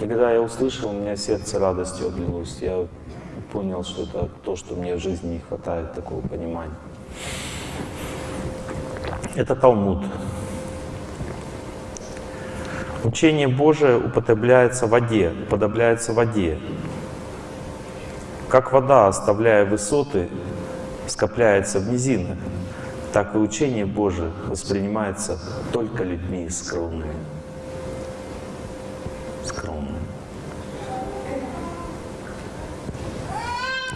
И когда я услышал, у меня сердце радостью облилось. Я понял, что это то, что мне в жизни не хватает, такого понимания. Это Талмуд. Учение Божие употребляется в воде, уподобляется воде. Как вода, оставляя высоты, скопляется в низинах, так и учение Божие воспринимается только людьми скромными. Скромными.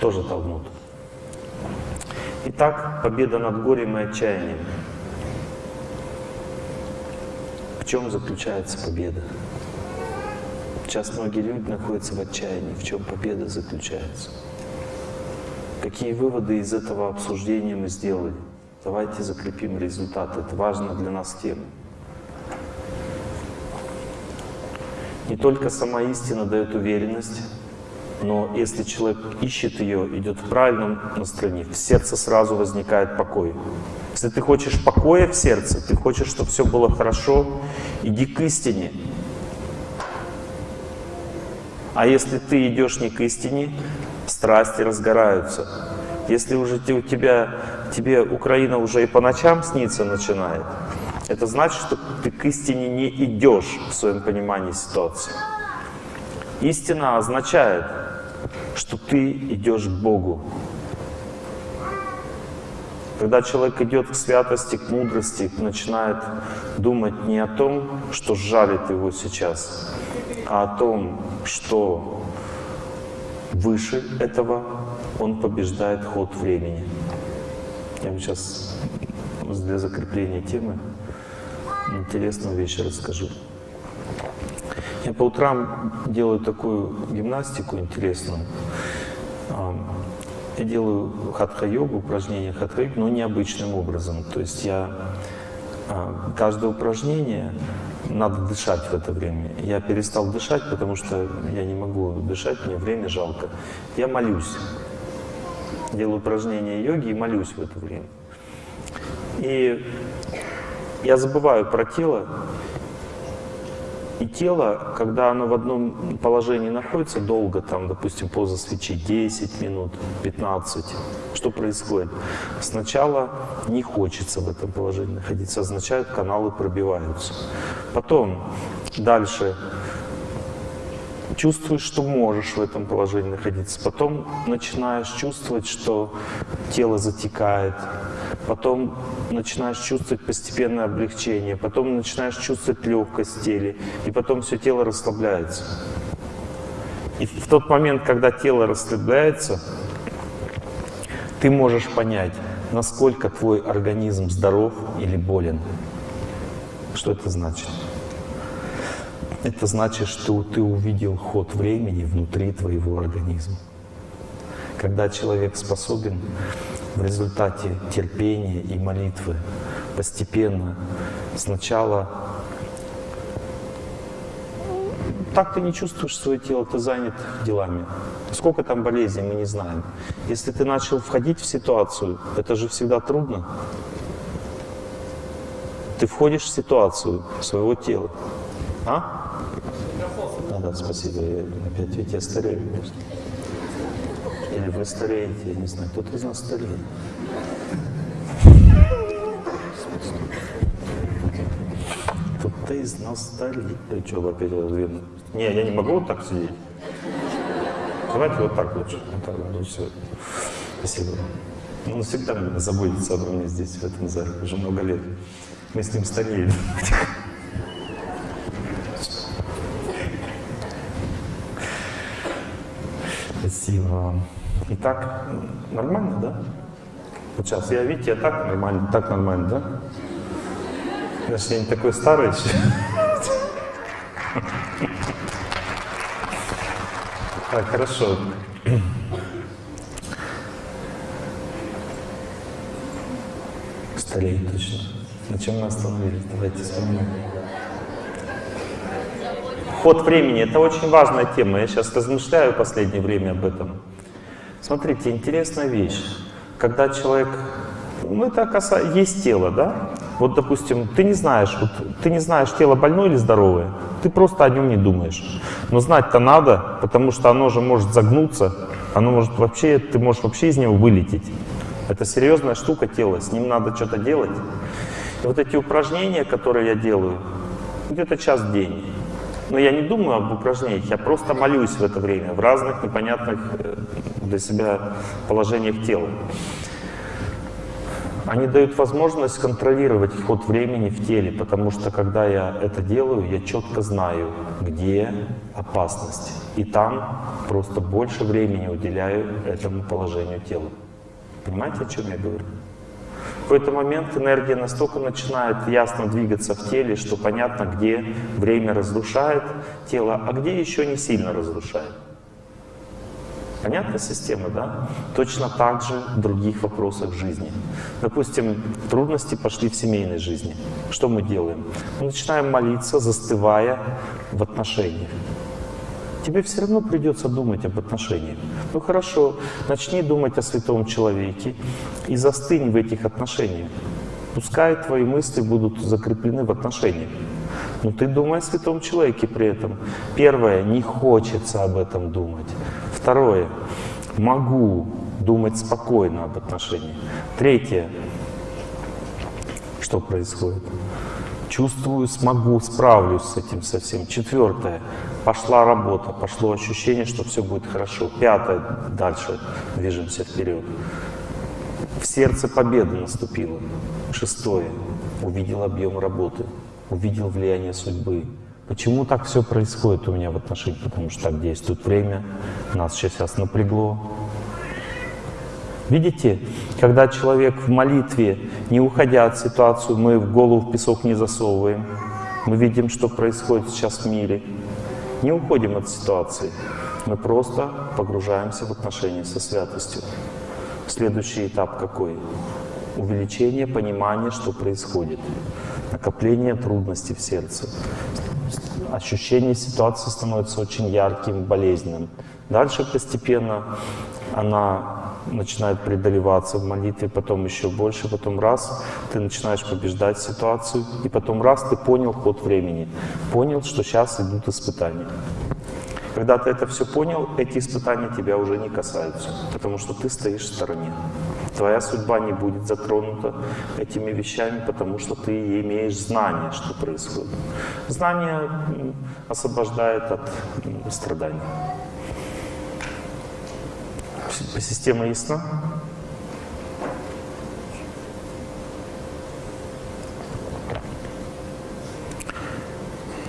Тоже Талмуд. Итак, победа над горем и отчаянием. В чем заключается победа? Сейчас многие люди находятся в отчаянии. В чем победа заключается? Какие выводы из этого обсуждения мы сделали? Давайте закрепим результат. Это важно для нас тема. Не только сама истина дает уверенность, но если человек ищет ее, идет в правильном настроении, в сердце сразу возникает покой. Если ты хочешь покоя в сердце, ты хочешь, чтобы все было хорошо, иди к истине. А если ты идешь не к истине, страсти разгораются. Если уже у тебя, тебе Украина уже и по ночам снится начинает, это значит, что ты к истине не идешь в своем понимании ситуации. Истина означает, что ты идешь к Богу. Когда человек идет к святости, к мудрости, начинает думать не о том, что жалит его сейчас, а о том, что выше этого, он побеждает ход времени. Я вам сейчас для закрепления темы интересную вещь расскажу. Я по утрам делаю такую гимнастику интересную. Я делаю хатха-йогу, упражнения хатха-йогу, но необычным образом. То есть я каждое упражнение надо дышать в это время. Я перестал дышать, потому что я не могу дышать, мне время жалко. Я молюсь. Делаю упражнения йоги и молюсь в это время. И я забываю про тело. И тело, когда оно в одном положении находится долго, там, допустим, поза свечи 10 минут, 15, что происходит? Сначала не хочется в этом положении находиться, означает, каналы пробиваются. Потом, дальше, чувствуешь, что можешь в этом положении находиться. Потом начинаешь чувствовать, что тело затекает. Потом начинаешь чувствовать постепенное облегчение. Потом начинаешь чувствовать легкость в теле. И потом все тело расслабляется. И в тот момент, когда тело расслабляется, ты можешь понять, насколько твой организм здоров или болен. Что это значит? Это значит, что ты увидел ход времени внутри твоего организма. Когда человек способен в результате терпения и молитвы постепенно сначала так ты не чувствуешь свое тело, ты занят делами. Сколько там болезней, мы не знаем. Если ты начал входить в ситуацию, это же всегда трудно. Ты входишь в ситуацию своего тела. А? да, спасибо. Я, опять ведь я старею. Или вы стареете, я не знаю, кто-то из нас стареет. Кто-то из нас стареет. Ты что, опять видно? Не, я не могу вот так сидеть. Давайте вот так лучше. Вот так лучше. Спасибо. Он всегда заботится обо мне здесь, в этом зале, уже много лет. Мы с ним стареем. Спасибо вам. Итак, нормально, да? Вот сейчас я, видите, я так нормально, так нормально, да? Значит, я не такой старый еще. Так, хорошо. Стареет точно. На чем мы остановились? Давайте вспомним. Ход времени — это очень важная тема. Я сейчас размышляю последнее время об этом. Смотрите, интересная вещь. Когда человек... Ну, это касается... Есть тело, да? Вот, допустим, ты не знаешь, вот, ты не знаешь, тело больное или здоровое. Ты просто о нем не думаешь. Но знать-то надо, потому что оно же может загнуться, оно может вообще, ты можешь вообще из него вылететь. Это серьезная штука тело, с ним надо что-то делать. И вот эти упражнения, которые я делаю, где-то час в день. Но я не думаю об упражнениях, я просто молюсь в это время, в разных непонятных э, для себя положениях тела. Они дают возможность контролировать ход времени в теле, потому что когда я это делаю, я четко знаю, где опасность. И там просто больше времени уделяю этому положению тела. Понимаете, о чем я говорю? В какой-то момент энергия настолько начинает ясно двигаться в теле, что понятно, где время разрушает тело, а где еще не сильно разрушает. Понятная система, да? Точно так же в других вопросах жизни. Допустим, трудности пошли в семейной жизни. Что мы делаем? Мы начинаем молиться, застывая в отношениях тебе все равно придется думать об отношениях. Ну хорошо, начни думать о святом человеке и застынь в этих отношениях. Пускай твои мысли будут закреплены в отношениях. Но ты думай о святом человеке при этом. Первое, не хочется об этом думать. Второе, могу думать спокойно об отношениях. Третье, что происходит? Чувствую, смогу, справлюсь с этим совсем. Четвертое. Пошла работа, пошло ощущение, что все будет хорошо. Пятое. Дальше движемся вперед. В сердце победы наступило. Шестое. Увидел объем работы. Увидел влияние судьбы. Почему так все происходит у меня в отношениях? Потому что так действует время. Нас сейчас напрягло. Видите, когда человек в молитве, не уходя от ситуации, мы в голову в песок не засовываем, мы видим, что происходит сейчас в мире, не уходим от ситуации, мы просто погружаемся в отношения со святостью. Следующий этап какой? Увеличение понимания, что происходит, накопление трудностей в сердце. Ощущение ситуации становится очень ярким, болезненным. Дальше постепенно она начинает преодолеваться в молитве, потом еще больше, потом раз, ты начинаешь побеждать ситуацию, и потом раз, ты понял ход времени, понял, что сейчас идут испытания. Когда ты это все понял, эти испытания тебя уже не касаются, потому что ты стоишь в стороне. Твоя судьба не будет затронута этими вещами, потому что ты имеешь знание, что происходит. Знание освобождает от страданий. Система ясна?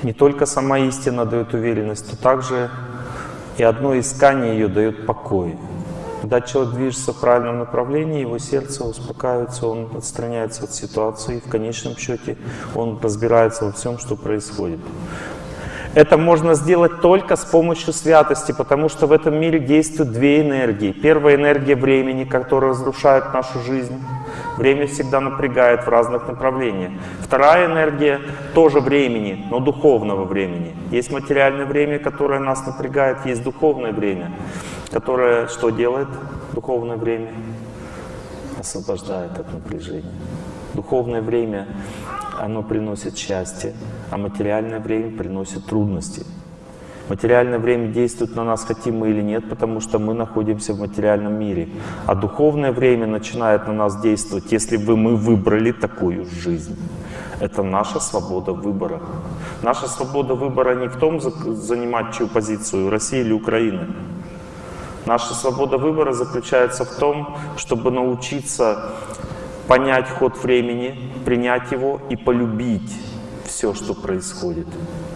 Не только сама истина дает уверенность, но также и одно искание ее дает покой. Когда человек движется в правильном направлении, его сердце успокаивается, он отстраняется от ситуации, и в конечном счете он разбирается во всем, что происходит. Это можно сделать только с помощью святости, потому что в этом мире действуют две энергии. Первая энергия времени, которая разрушает нашу жизнь. Время всегда напрягает в разных направлениях. Вторая энергия тоже времени, но духовного времени. Есть материальное время, которое нас напрягает, есть духовное время, которое что делает духовное время? Освобождает от напряжения. Духовное время оно приносит счастье, а материальное время приносит трудности. Материальное время действует на нас, хотим мы или нет, потому что мы находимся в материальном мире. А духовное время начинает на нас действовать, если бы мы выбрали такую жизнь. Это наша свобода выбора. Наша свобода выбора не в том, занимать чью позицию, России или Украины. Наша свобода выбора заключается в том, чтобы научиться понять ход времени, принять его и полюбить все, что происходит.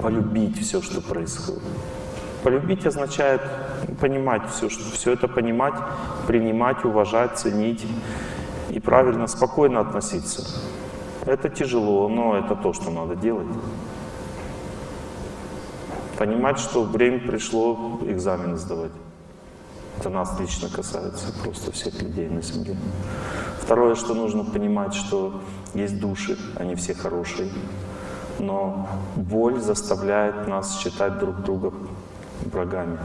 Полюбить все, что происходит. Полюбить означает понимать все, что, все это понимать, принимать, уважать, ценить и правильно, спокойно относиться. Это тяжело, но это то, что надо делать. Понимать, что время пришло экзамены сдавать. Это нас лично касается, просто всех людей на Земле. Второе, что нужно понимать, что есть души, они все хорошие, но боль заставляет нас считать друг друга врагами.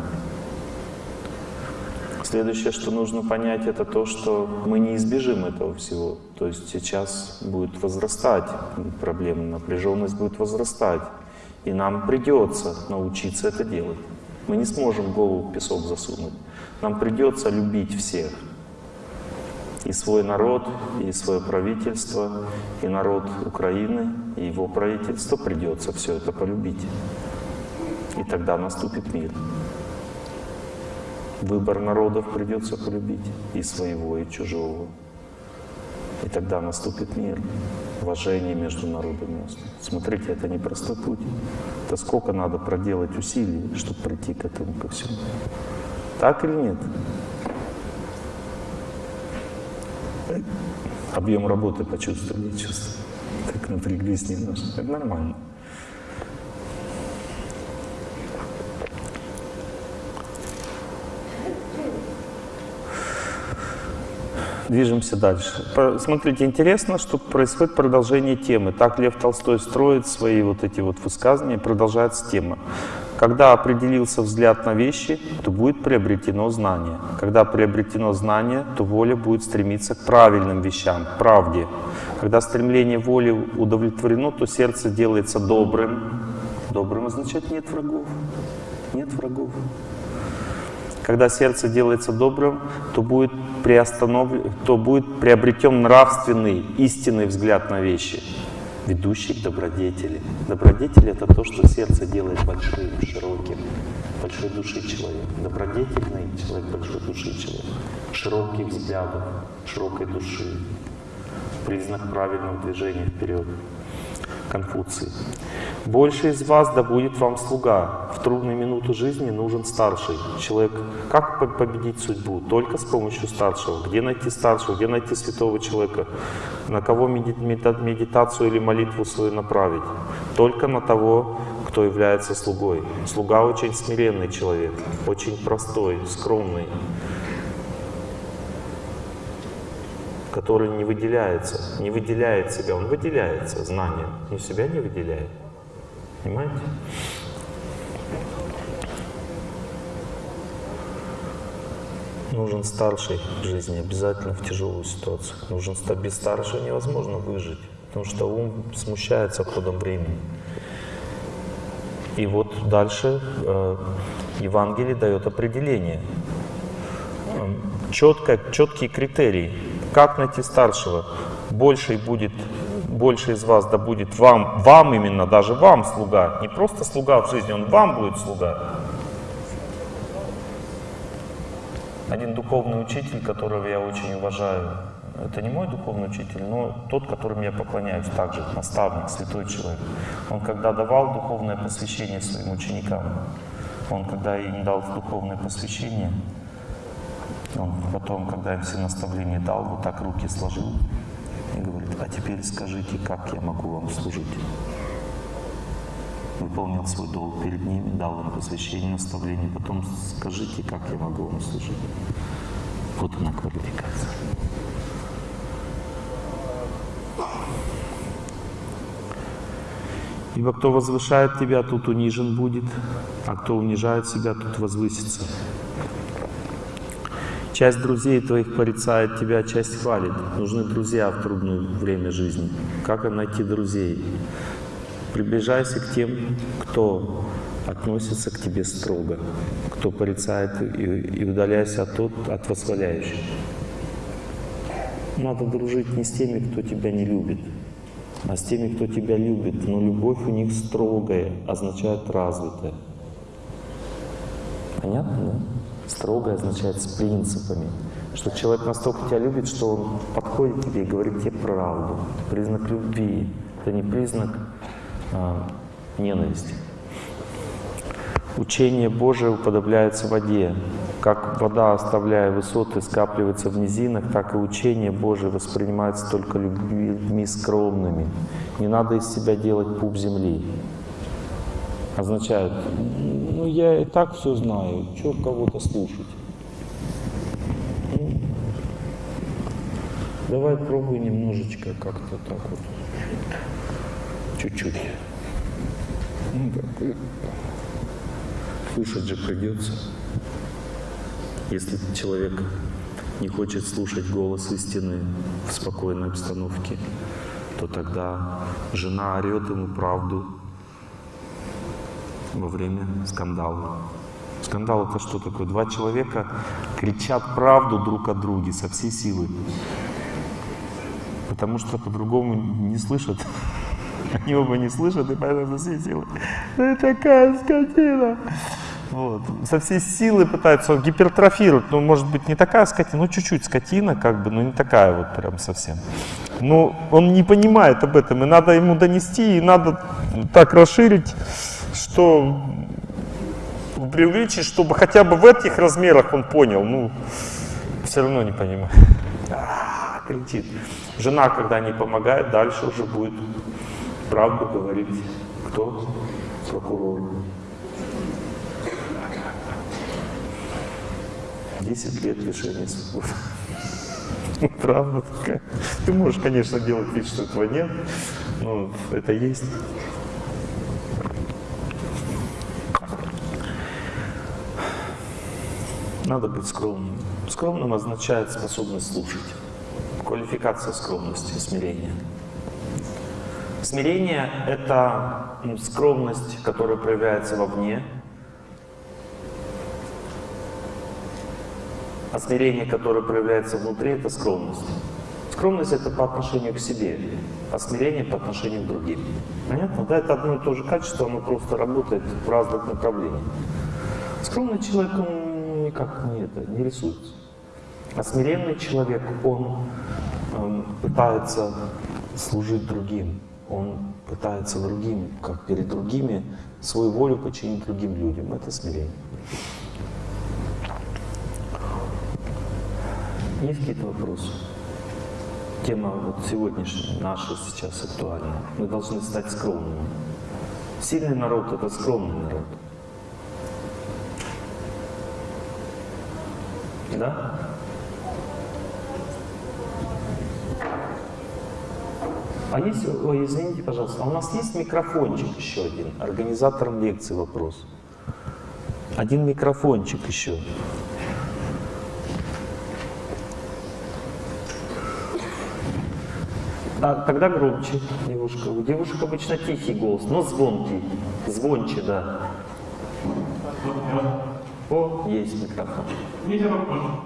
Следующее, что нужно понять, это то, что мы не избежим этого всего. То есть сейчас будет возрастать проблема, напряженность будет возрастать. И нам придется научиться это делать. Мы не сможем голову в песок засунуть. Нам придется любить всех. И свой народ, и свое правительство, и народ Украины, и его правительство придется все это полюбить. И тогда наступит мир. Выбор народов придется полюбить и своего, и чужого. И тогда наступит мир, уважение между народами. Смотрите, это не простой путь. Это сколько надо проделать усилий, чтобы прийти к этому ко всему. Так или нет? Объем работы почувствовали, чувствую. Так напряглись немножко. Это нормально. Движемся дальше. Смотрите, интересно, что происходит продолжение темы. Так Лев Толстой строит свои вот эти вот высказывания, продолжается тема. Когда определился взгляд на вещи, то будет приобретено знание. Когда приобретено знание, то воля будет стремиться к правильным вещам, к правде. Когда стремление воли удовлетворено, то сердце делается добрым. Добрым означает нет врагов. Нет врагов. Когда сердце делается добрым, то будет, приостановлен, то будет приобретен нравственный, истинный взгляд на вещи, ведущий к добродетели. Добродетель — это то, что сердце делает большим, широким, большой души человек. Добродетельный человек, большой души человек. Широких взглядов, широкой души. Признак правильного движения вперед. Конфуций. «Больше из вас да будет вам слуга. В трудные минуты жизни нужен старший человек. Как победить судьбу? Только с помощью старшего. Где найти старшего? Где найти святого человека? На кого медитацию или молитву свою направить? Только на того, кто является слугой. Слуга очень смиренный человек, очень простой, скромный, который не выделяется, не выделяет себя, он выделяется знанием, но себя не выделяет. Понимаете? Нужен старший в жизни, обязательно в тяжелую ситуацию. Нужен без старшего невозможно выжить, потому что ум смущается ходом времени. И вот дальше э, Евангелие дает определение. Четко, четкие критерии как найти старшего? Больший будет, больше из вас да будет вам, вам именно, даже вам слуга. Не просто слуга в жизни, он вам будет слуга. Один духовный учитель, которого я очень уважаю, это не мой духовный учитель, но тот, которым я поклоняюсь также, наставник, святой человек. Он когда давал духовное посвящение своим ученикам, он когда им дал духовное посвящение, он потом, когда им все наставления дал, вот так руки сложил и говорит, а теперь скажите, как я могу вам служить? Выполнил свой долг перед ними, дал им посвящение, наставление, потом скажите, как я могу вам служить. Вот она квалификация. Ибо кто возвышает тебя, тут унижен будет, а кто унижает себя, тут возвысится. Часть друзей твоих порицает тебя, часть хвалит. Нужны друзья в трудное время жизни. Как найти друзей? Приближайся к тем, кто относится к тебе строго, кто порицает и, и удаляйся от, тот, от восхваляющих. Надо дружить не с теми, кто тебя не любит, а с теми, кто тебя любит. Но любовь у них строгая, означает развитая. Понятно, да? Строго означает с принципами. Что человек настолько тебя любит, что он подходит тебе и говорит тебе правду. Признак любви. Это не признак а, ненависти. Учение Божие уподобляется воде. Как вода, оставляя высоты, скапливается в низинах, так и учение Божие воспринимается только людьми скромными. Не надо из себя делать пуп земли означает, ну я и так все знаю, что кого-то слушать. Ну, давай пробуй немножечко как-то так вот, чуть-чуть. Ну, так, слушать же придется. Если человек не хочет слушать голос истины в спокойной обстановке, то тогда жена орет ему правду, во время скандала. Скандал это что такое? Два человека кричат правду друг о друге со всей силы. Потому что по-другому не слышат. Они оба не слышат, и поэтому со всей силы. Ты такая скотина! Вот. Со всей силы пытаются гипертрофировать. Ну, может быть, не такая скотина, ну, чуть-чуть скотина, как бы, но не такая вот прям совсем. Но он не понимает об этом, и надо ему донести, и надо так расширить, что преувеличить, чтобы хотя бы в этих размерах он понял. Ну, все равно не понимает. А, кричит. Жена, когда не помогает, дальше уже будет правду говорить. Кто? Прокурор. 10 лет лишения свободы. Правда такая. Ты можешь, конечно, делать вид, что этого нет, но это есть. Надо быть скромным. Скромным означает способность слушать. Квалификация скромности, смирения. Смирение — это скромность, которая проявляется вовне, а смирение, которое проявляется внутри, это скромность. Скромность — это по отношению к себе, а смирение — по отношению к другим. Понятно? Да, это одно и то же качество, оно просто работает в разных направлениях. Скромный человек, он никак не, это, не рисуется. А смиренный человек, он э, пытается служить другим он пытается другим, как перед другими, свою волю подчинить другим людям. Это смирение. Есть какие-то вопросы? Тема вот сегодняшняя, наша сейчас актуальна. Мы должны стать скромными. Сильный народ — это скромный народ. Да? А есть, ой, извините, пожалуйста, а у нас есть микрофончик еще один? Организатором лекции вопрос. Один микрофончик еще. А, тогда громче, девушка. У девушек обычно тихий голос, но звонкий. Звонче, да. О, есть микрофон. Микрофон.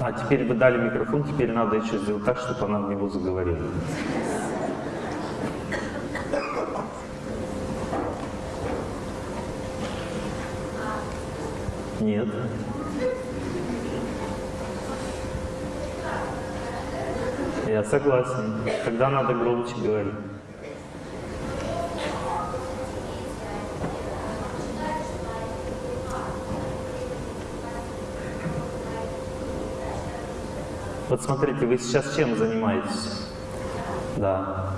А теперь вы дали микрофон, теперь надо еще сделать так, чтобы она в него заговорила. Нет. Я согласен. Тогда надо громче говорить. Вот смотрите, вы сейчас чем занимаетесь? Да.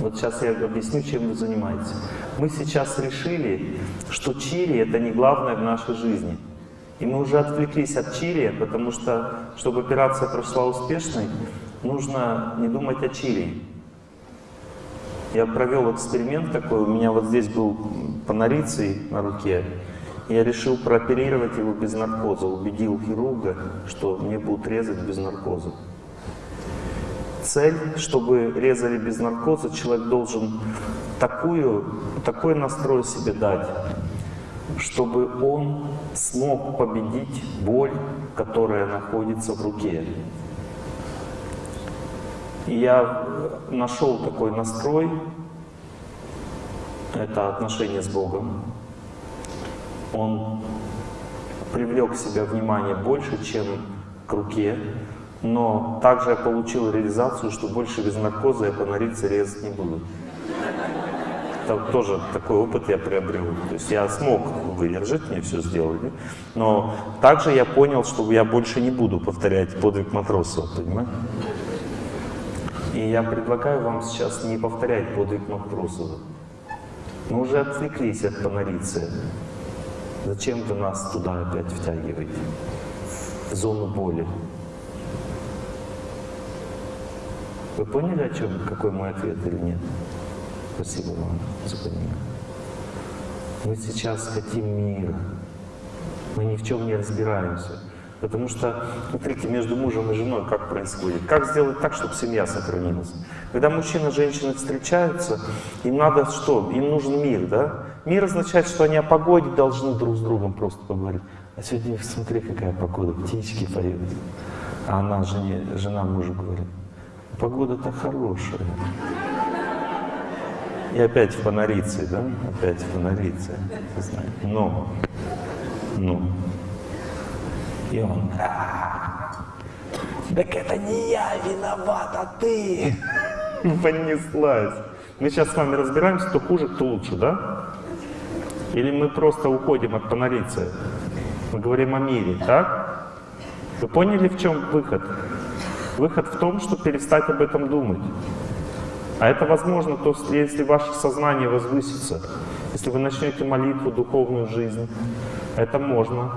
Вот сейчас я объясню, чем вы занимаетесь. Мы сейчас решили, что чили — это не главное в нашей жизни. И мы уже отвлеклись от чили, потому что, чтобы операция прошла успешной, нужно не думать о чили. Я провел эксперимент такой, у меня вот здесь был панориций на руке, я решил прооперировать его без наркоза, убедил хирурга, что мне будут резать без наркоза. Цель, чтобы резали без наркоза, человек должен такую, такой настрой себе дать, чтобы он смог победить боль, которая находится в руке. И я нашел такой настрой, это отношение с Богом, он привлек к себе внимание больше, чем к руке, но также я получил реализацию, что больше без наркоза я по норице резать не буду. Это тоже такой опыт я приобрел. То есть я смог выдержать, мне все сделали. Но также я понял, что я больше не буду повторять подвиг матросов, понимаете? И я предлагаю вам сейчас не повторять подвиг матросов. Мы уже отвлеклись от панорицы. Зачем вы нас туда опять втягиваете? В зону боли. Вы поняли, о чем, какой мой ответ или нет? Спасибо вам за понимание. Мы сейчас хотим мира. Мы ни в чем не разбираемся. Потому что, смотрите, между мужем и женой как происходит. Как сделать так, чтобы семья сохранилась? Когда мужчина и женщина встречаются, им надо что? Им нужен мир, да? Мир означает, что они о погоде должны друг с другом просто поговорить. А сегодня смотри, какая погода, птички поют. А она, жене, жена мужу говорит, погода-то хорошая. И опять фонарицы, да? Опять фонарицы. Но, ну. И он, так это не я виноват, а ты. Понеслась. Мы сейчас с вами разбираемся, кто хуже, кто лучше, да? Или мы просто уходим от фонарицы? Мы говорим о мире, так? Вы поняли, в чем выход? Выход в том, что перестать об этом думать. А это возможно, то, если ваше сознание возвысится, если вы начнете молитву, духовную жизнь, это можно.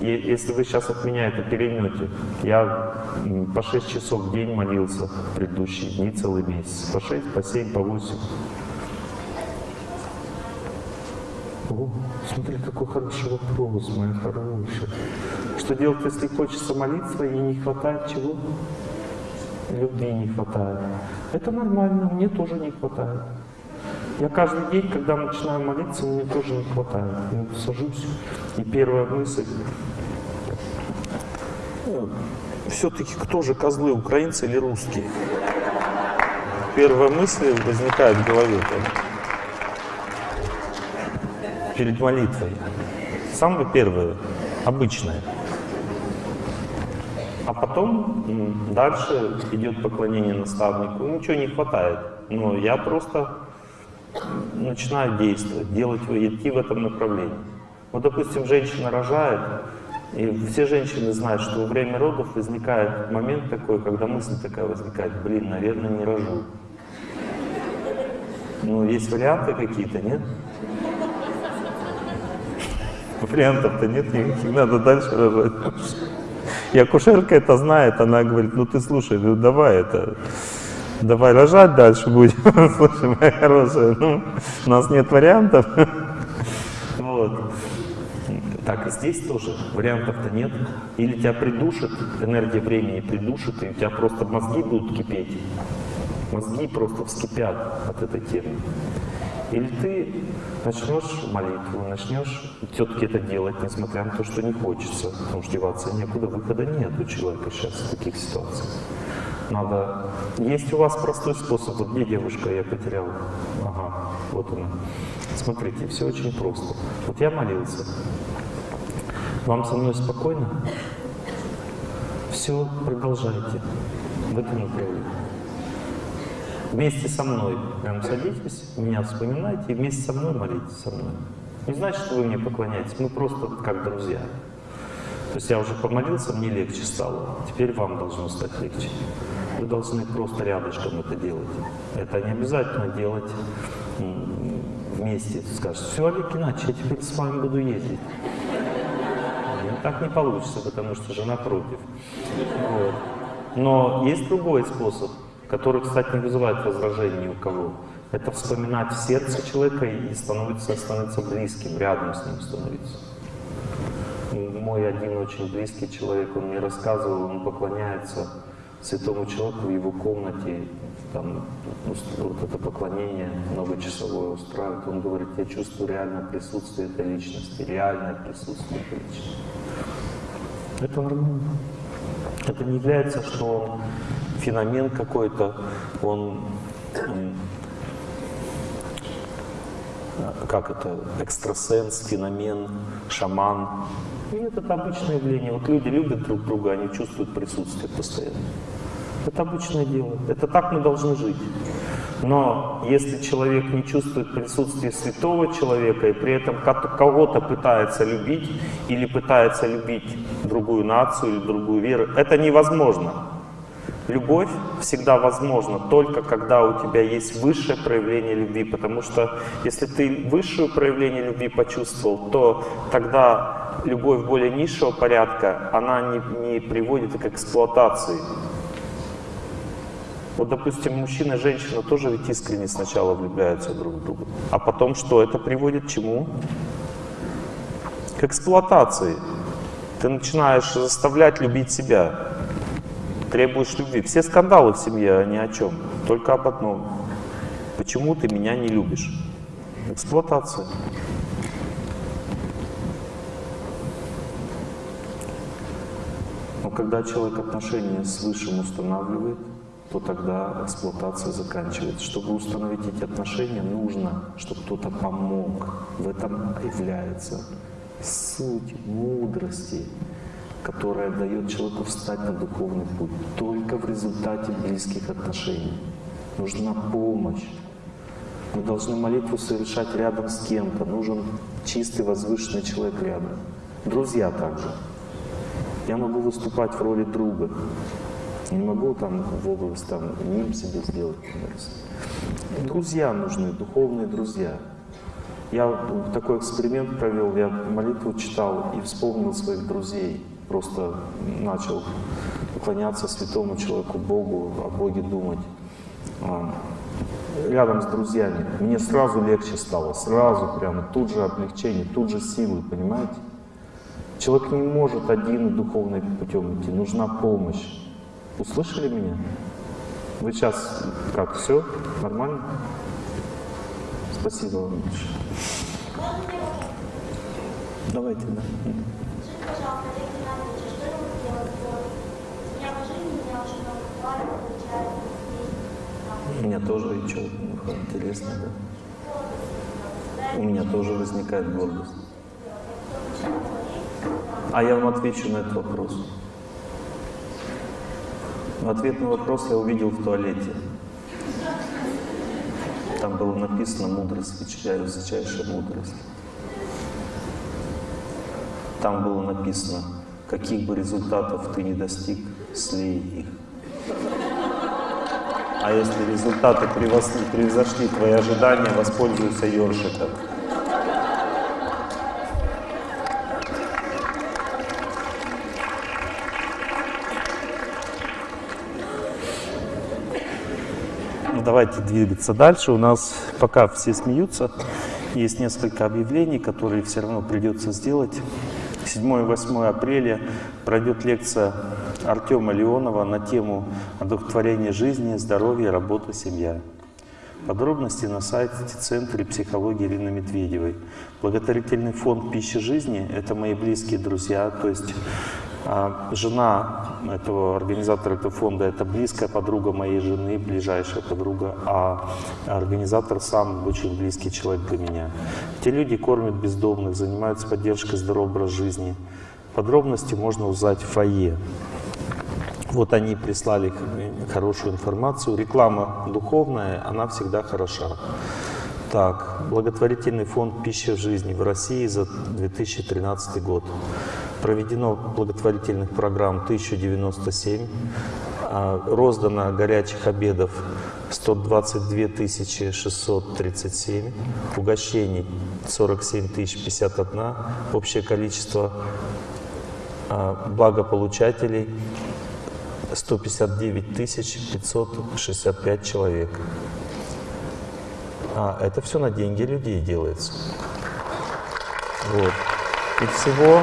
Если вы сейчас от меня это переймете, я по 6 часов в день молился в предыдущие дни, целый месяц. По 6, по 7, по 8. О, смотри, какой хороший вопрос, моя хорошая. Что делать, если хочется молиться и не хватает чего? Любви не хватает. Это нормально, мне тоже не хватает. Я каждый день, когда начинаю молиться, мне тоже не хватает. Я сажусь, и первая мысль, все-таки кто же козлы, украинцы или русские? Первая мысль возникает в голове перед молитвой. Самое первое, обычное. А потом дальше идет поклонение наставнику. Ничего не хватает. Но я просто начинаю действовать, делать, идти в этом направлении. Вот, допустим, женщина рожает, и все женщины знают, что во время родов возникает момент такой, когда мысль такая возникает, блин, наверное, не рожу. Ну, есть варианты какие-то, нет? Вариантов-то нет никаких, надо дальше рожать. И акушерка это знает, она говорит, ну ты слушай, ну давай это, давай рожать дальше будем. Слушай, моя хорошая, ну, у нас нет вариантов. Вот. Так здесь тоже вариантов-то нет. Или тебя придушит, энергия времени придушит, и у тебя просто мозги будут кипеть. Мозги просто вскипят от этой темы. Или ты начнешь молитву, начнешь все-таки это делать, несмотря на то, что не хочется, потому что деваться некуда, выхода нет у человека сейчас в таких ситуациях. Надо... Есть у вас простой способ. Вот где девушка, я потерял. Ага, вот она. Смотрите, все очень просто. Вот я молился. Вам со мной спокойно? Все, продолжайте в этом направлении вместе со мной прям садитесь, меня вспоминайте и вместе со мной молитесь со мной. Не значит, что вы мне поклоняетесь, мы просто как друзья. То есть я уже помолился, мне легче стало. Теперь вам должно стать легче. Вы должны просто рядышком это делать. Это не обязательно делать вместе. Скажешь, все, Олег Геннадьевич, я теперь с вами буду ездить. Так не получится, потому что жена против. Вот. Но есть другой способ который, кстати, не вызывает возражений ни у кого. Это вспоминать в сердце человека и становиться, становиться близким, рядом с ним становиться. Мой один очень близкий человек, он мне рассказывал, он поклоняется святому человеку в его комнате, там вот это поклонение многочасовое устраивает. Он говорит, я чувствую реальное присутствие этой личности, реальное присутствие этой личности. Это нормально. Это не является, что он феномен какой-то, он как это, экстрасенс, феномен, шаман. Нет, это обычное явление. Вот люди любят друг друга, они чувствуют присутствие постоянно. Это обычное дело. Это так мы должны жить. Но если человек не чувствует присутствие святого человека и при этом кого-то пытается любить или пытается любить другую нацию или другую веру, это невозможно. Любовь всегда возможна только когда у тебя есть высшее проявление любви, потому что если ты высшее проявление любви почувствовал, то тогда любовь более низшего порядка, она не, не приводит к эксплуатации. Вот, допустим, мужчина и женщина тоже ведь искренне сначала влюбляются друг в друга. А потом что? Это приводит к чему? К эксплуатации. Ты начинаешь заставлять любить себя. Требуешь любви. Все скандалы в семье, они о чем? Только об одном. Почему ты меня не любишь? Эксплуатация. Но когда человек отношения с Высшим устанавливает, то тогда эксплуатация заканчивается. Чтобы установить эти отношения, нужно, чтобы кто-то помог. В этом является суть мудрости, которая дает человеку встать на духовный путь. Только в результате близких отношений. Нужна помощь. Мы должны молитву совершать рядом с кем-то. Нужен чистый, возвышенный человек рядом. Друзья также. Я могу выступать в роли друга. Не могу там в область там ним себе сделать. Друзья нужны, духовные друзья. Я такой эксперимент провел, я молитву читал и вспомнил своих друзей. Просто начал поклоняться святому человеку, Богу, о Боге думать. А, рядом с друзьями. Мне сразу легче стало, сразу прямо, тут же облегчение, тут же силы, понимаете? Человек не может один духовный путем идти, нужна помощь. Услышали меня? Вы сейчас как, все? Нормально? Спасибо вам большое. Давайте, да. У меня тоже и что, интересно, да? У меня тоже возникает гордость. А я вам отвечу на этот вопрос. Ответ на вопрос я увидел в туалете. Там было написано «Мудрость, высочайшая мудрость». Там было написано «Каких бы результатов ты не достиг, слей их». А если результаты превзошли твои ожидания, воспользуйся ёршиком. давайте двигаться дальше. У нас пока все смеются. Есть несколько объявлений, которые все равно придется сделать. 7 и 8 апреля пройдет лекция Артема Леонова на тему одухотворения жизни, здоровья, работа, семья. Подробности на сайте Центра психологии Ирины Медведевой. Благотворительный фонд «Пища жизни» — это мои близкие друзья, то есть жена этого организатора этого фонда – это близкая подруга моей жены, ближайшая подруга, а организатор сам очень близкий человек для меня. Те люди кормят бездомных, занимаются поддержкой здорового образа жизни. Подробности можно узнать в фойе. Вот они прислали хорошую информацию. Реклама духовная, она всегда хороша. Так, благотворительный фонд «Пища в жизни» в России за 2013 год. Проведено благотворительных программ 1097, а, роздано горячих обедов 122 637, угощений 47 051, общее количество а, благополучателей 159 565 человек. А это все на деньги людей делается. Вот. И всего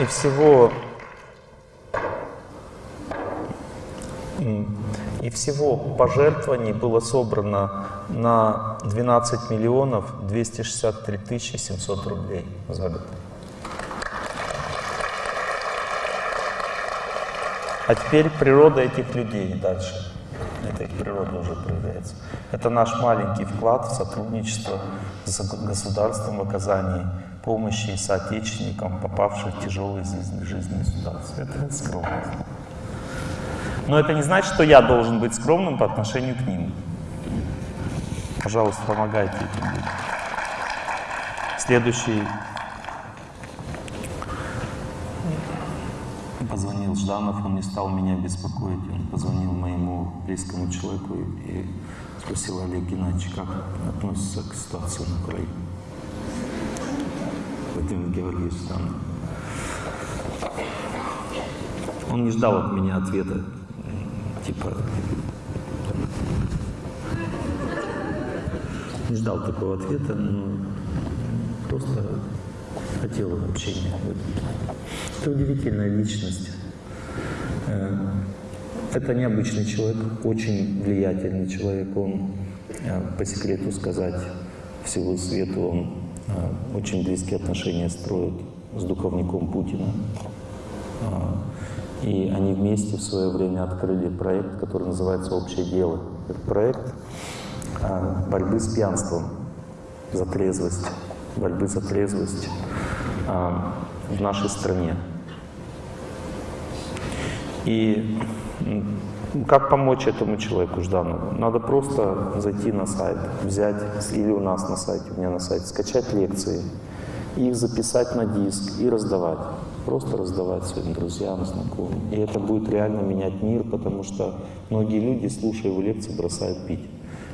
и всего и всего пожертвований было собрано на 12 миллионов 263 тысячи 700 рублей за год. А теперь природа этих людей дальше. Это их природа уже проявляется. Это наш маленький вклад в сотрудничество с государством в оказании помощи соотечественникам, попавшим в тяжелые жизненные ситуации. Это скромность. Но это не значит, что я должен быть скромным по отношению к ним. Пожалуйста, помогайте этим людям. Следующий позвонил Жданов, он не стал меня беспокоить, он позвонил моему близкому человеку и спросил Олег Геннадьевич, как относится к ситуации на Украине. Владимир Георгиевич Жданов. Он не ждал от меня ответа, типа, не ждал такого ответа, но просто хотел общения. Это удивительная личность. Э, это необычный человек, очень влиятельный человек. Он, э, по секрету сказать, всего свету, он очень близкие отношения строит с духовником Путина. И они вместе в свое время открыли проект, который называется «Общее дело». Это проект борьбы с пьянством, за трезвость, борьбы за трезвость в нашей стране. И как помочь этому человеку Жданову? Надо просто зайти на сайт, взять, или у нас на сайте, у меня на сайте, скачать лекции, их записать на диск и раздавать. Просто раздавать своим друзьям, знакомым. И это будет реально менять мир, потому что многие люди, слушая его лекции, бросают пить.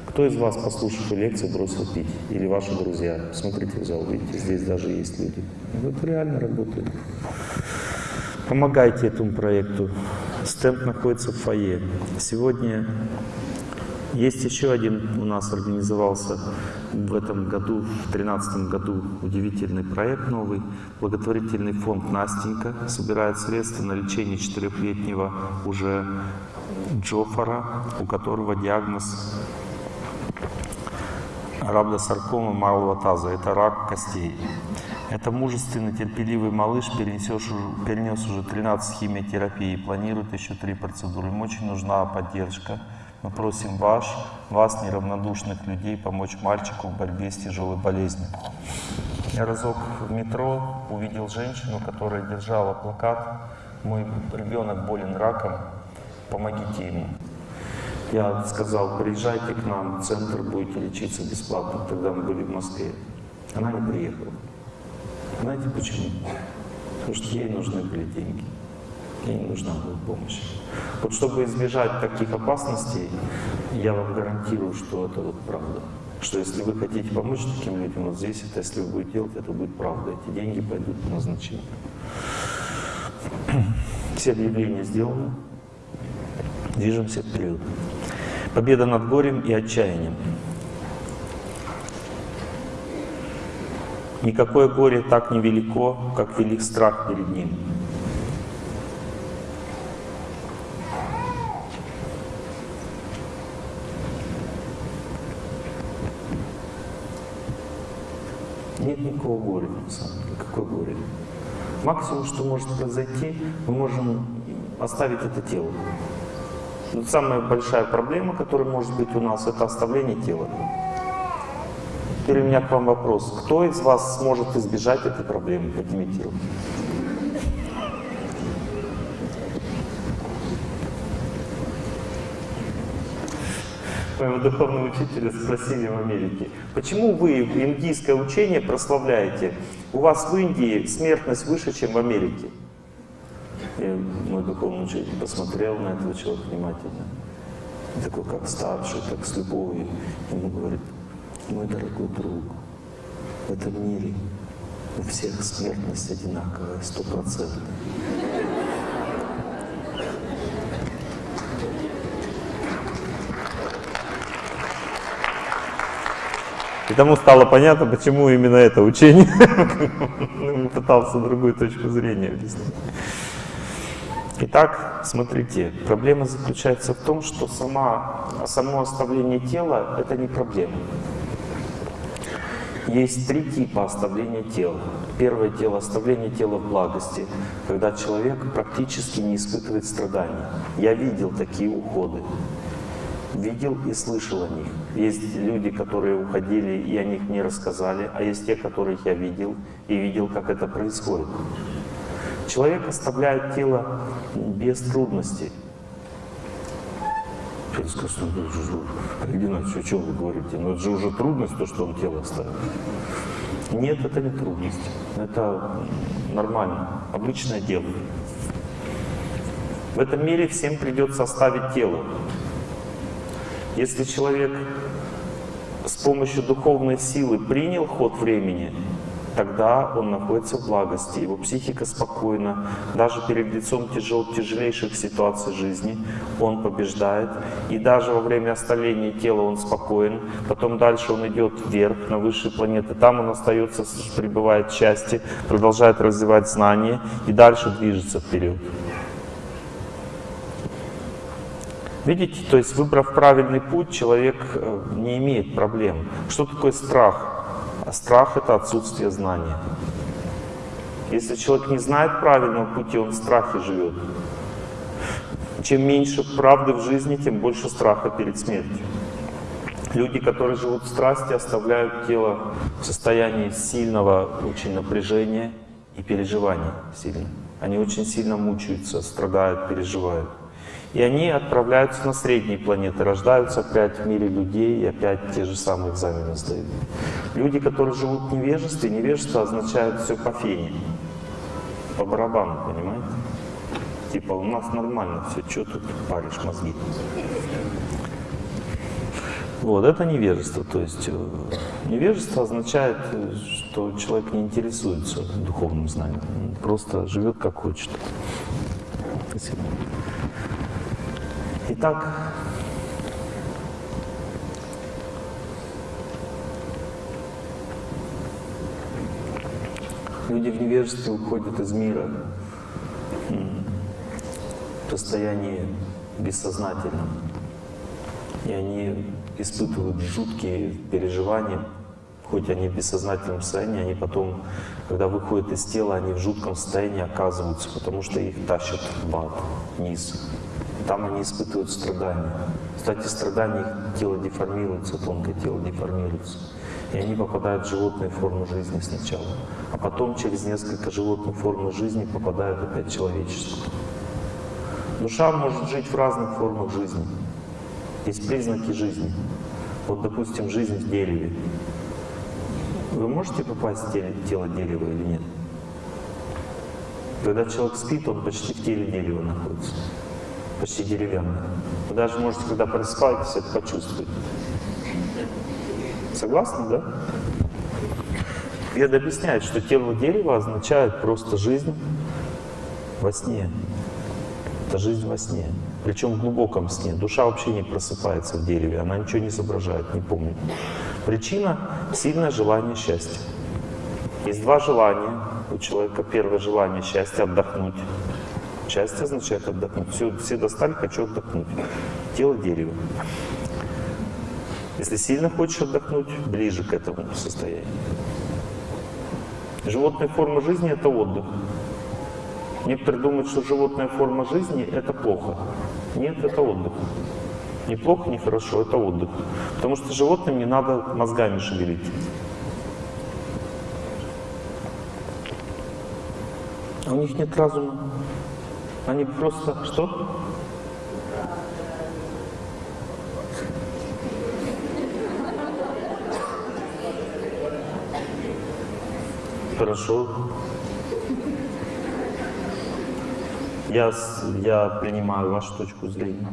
Кто из вас, послушав лекции, бросил пить? Или ваши друзья? Смотрите в зал, видите, здесь даже есть люди. Это реально работает. Помогайте этому проекту. Стенд находится в фойе. Сегодня есть еще один у нас организовался в этом году, в 2013 году, удивительный проект новый. Благотворительный фонд «Настенька» собирает средства на лечение четырехлетнего уже Джофара, у которого диагноз рhabдосаркома малого таза. Это рак костей. Это мужественный, терпеливый малыш перенес, перенес уже 13 химиотерапий и планирует еще три процедуры. Ему очень нужна поддержка. Мы просим вас, вас, неравнодушных людей, помочь мальчику в борьбе с тяжелой болезнью. Я разок в метро увидел женщину, которая держала плакат «Мой ребенок болен раком, помогите ему». Я сказал, приезжайте к нам центр, будете лечиться бесплатно. Тогда мы были в Москве. Она не приехала. Знаете почему? Потому что ей нужны были деньги. Ей нужна была помощь. Вот чтобы избежать таких опасностей, я вам гарантирую, что это вот правда. Что если вы хотите помочь таким людям, вот здесь это, если вы будете делать, это будет правда. Эти деньги пойдут по назначению. Все объявления сделаны. Движемся вперед. Победа над горем и отчаянием. Никакое горе так не велико, как велик страх перед ним. Нет никакого горя, на самом деле. Какое горе? Максимум, что может произойти, мы можем оставить это тело. Но самая большая проблема, которая может быть у нас, это оставление тела. Теперь у меня к вам вопрос. Кто из вас сможет избежать этой проблемы? Поднимите руку. Моего духовного учителя спросили в Америке, почему вы индийское учение прославляете? У вас в Индии смертность выше, чем в Америке. И мой духовный учитель посмотрел на этого человека внимательно. Такой, как старший, так с любовью. Ему говорит, мой дорогой друг, в этом мире у всех смертность одинаковая, стопроцентная. И тому стало понятно, почему именно это учение. Пытался другую точку зрения объяснить. Итак, смотрите, проблема заключается в том, что сама, само оставление тела — это не проблема. Есть три типа оставления тела. Первое тело — оставление тела в благости, когда человек практически не испытывает страданий. Я видел такие уходы. Видел и слышал о них. Есть люди, которые уходили и о них не рассказали, а есть те, которых я видел и видел, как это происходит. Человек оставляет тело без трудностей. Человек скажет, ну, Геннадьевич, о чем вы говорите? Ну это же уже трудность, то, что он тело оставил. Нет, это не трудность. Это нормально, обычное дело. В этом мире всем придется оставить тело. Если человек с помощью духовной силы принял ход времени, тогда он находится в благости, его психика спокойна. Даже перед лицом тяжел, тяжелейших ситуаций жизни он побеждает. И даже во время оставления тела он спокоен. Потом дальше он идет вверх, на высшие планеты. Там он остается, пребывает в счастье, продолжает развивать знания и дальше движется вперед. Видите, то есть выбрав правильный путь, человек э, не имеет проблем. Что такое страх? А страх — это отсутствие знания. Если человек не знает правильного пути, он в страхе живет. Чем меньше правды в жизни, тем больше страха перед смертью. Люди, которые живут в страсти, оставляют тело в состоянии сильного очень напряжения и переживаний сильно. Они очень сильно мучаются, страдают, переживают. И они отправляются на средние планеты, рождаются опять в мире людей и опять те же самые экзамены сдают. Люди, которые живут в невежестве, невежество означает все по фене, по барабану, понимаете? Типа у нас нормально все, что тут паришь мозги? Вот, это невежество. То есть э, невежество означает, что человек не интересуется духовным знанием, просто живет как хочет. Спасибо. Итак, люди в невежестве уходят из мира в состоянии бессознательном. И они испытывают жуткие переживания, хоть они в бессознательном состоянии, они потом, когда выходят из тела, они в жутком состоянии оказываются, потому что их тащат в ад, вниз там они испытывают страдания. Кстати, страдания их тело деформируется, тонкое тело деформируется. И они попадают в животные формы жизни сначала. А потом через несколько животных форм жизни попадают опять в человеческую. Душа может жить в разных формах жизни. Есть признаки жизни. Вот, допустим, жизнь в дереве. Вы можете попасть в тело дерева или нет? Когда человек спит, он почти в теле дерева находится почти деревянная. Вы даже можете, когда просыпаетесь, это почувствовать. Согласны, да? Веда объясняет, что тело дерева означает просто жизнь во сне. Это жизнь во сне. Причем в глубоком сне. Душа вообще не просыпается в дереве, она ничего не соображает, не помнит. Причина — сильное желание счастья. Есть два желания у человека. Первое желание — счастья, отдохнуть. Счастье означает отдохнуть. Все, все достали, хочу отдохнуть. Тело дерево. Если сильно хочешь отдохнуть, ближе к этому состоянию. Животная форма жизни — это отдых. Некоторые думают, что животная форма жизни — это плохо. Нет, это отдых. Не плохо, не хорошо, это отдых. Потому что животным не надо мозгами шевелить. У них нет разума. Они просто что? Хорошо. Я, я принимаю вашу точку зрения.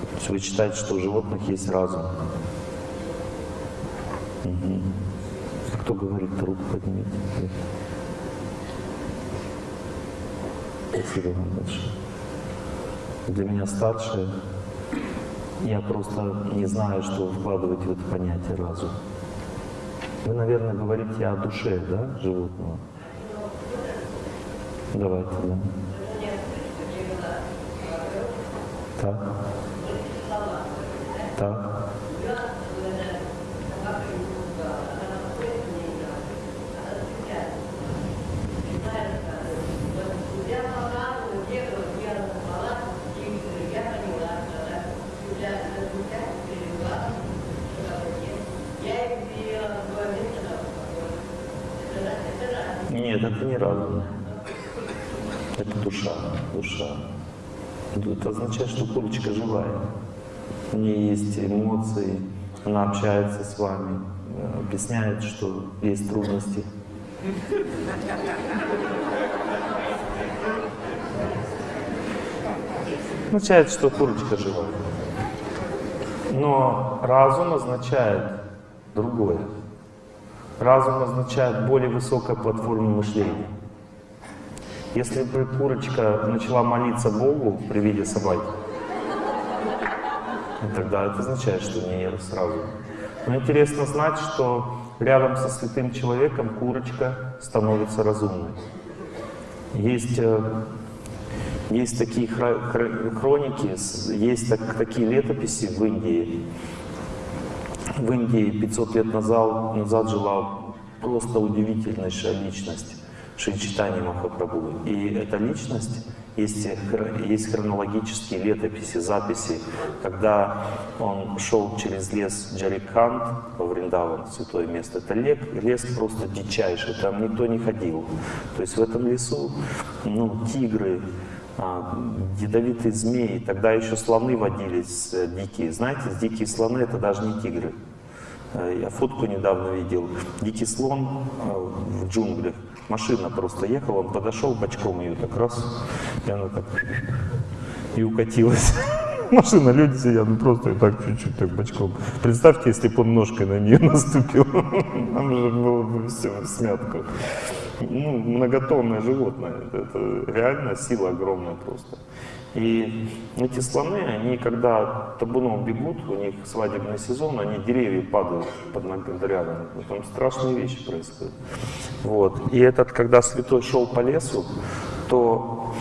То есть вы считаете, что у животных есть разум. Угу. Кто говорит, руку поднимите. Спасибо вам. Для меня старшие, я просто не знаю, что вкладывать в это понятие разум. Вы, наверное, говорите о душе, да, животного? Давайте, да. Так. Так. Нет, это не разум. Это душа. Это означает, что курочка живая. У нее есть эмоции, она общается с вами, объясняет, что есть трудности. Означает, что курочка живая. Но разум означает другое. Разум означает более высокая платформа мышления. Если бы курочка начала молиться Богу при виде собаки, тогда это означает, что у нее сразу. Но интересно знать, что рядом со святым человеком курочка становится разумной. Есть, э, есть такие хроники, есть так, такие летописи в Индии. В Индии 500 лет назад, назад жила просто удивительнейшая личность Шри Махапрабху. И эта личность есть, есть хронологические летописи, записи, когда он шел через лес Джарикханд во Вриндаван, святое место. Это лес, лес просто дичайший, там никто не ходил. То есть в этом лесу ну, тигры, а, ядовитые змеи, тогда еще слоны водились э, дикие. Знаете, дикие слоны это даже не тигры. Э, я фотку недавно видел. Дикий слон э, в джунглях Машина просто ехала, он подошел бочком ее так раз, и она так и укатилась. Машина, люди сидят, ну просто и так чуть-чуть так бочком. Представьте, если бы он ножкой на нее наступил, там же было бы все в смятку. Ну, многотонное животное, это реально сила огромная просто. И эти слоны, они когда табуном бегут, у них свадебный сезон, они деревья падают под ногами, там страшные вещи происходят. Вот. И этот, когда святой шел по лесу, то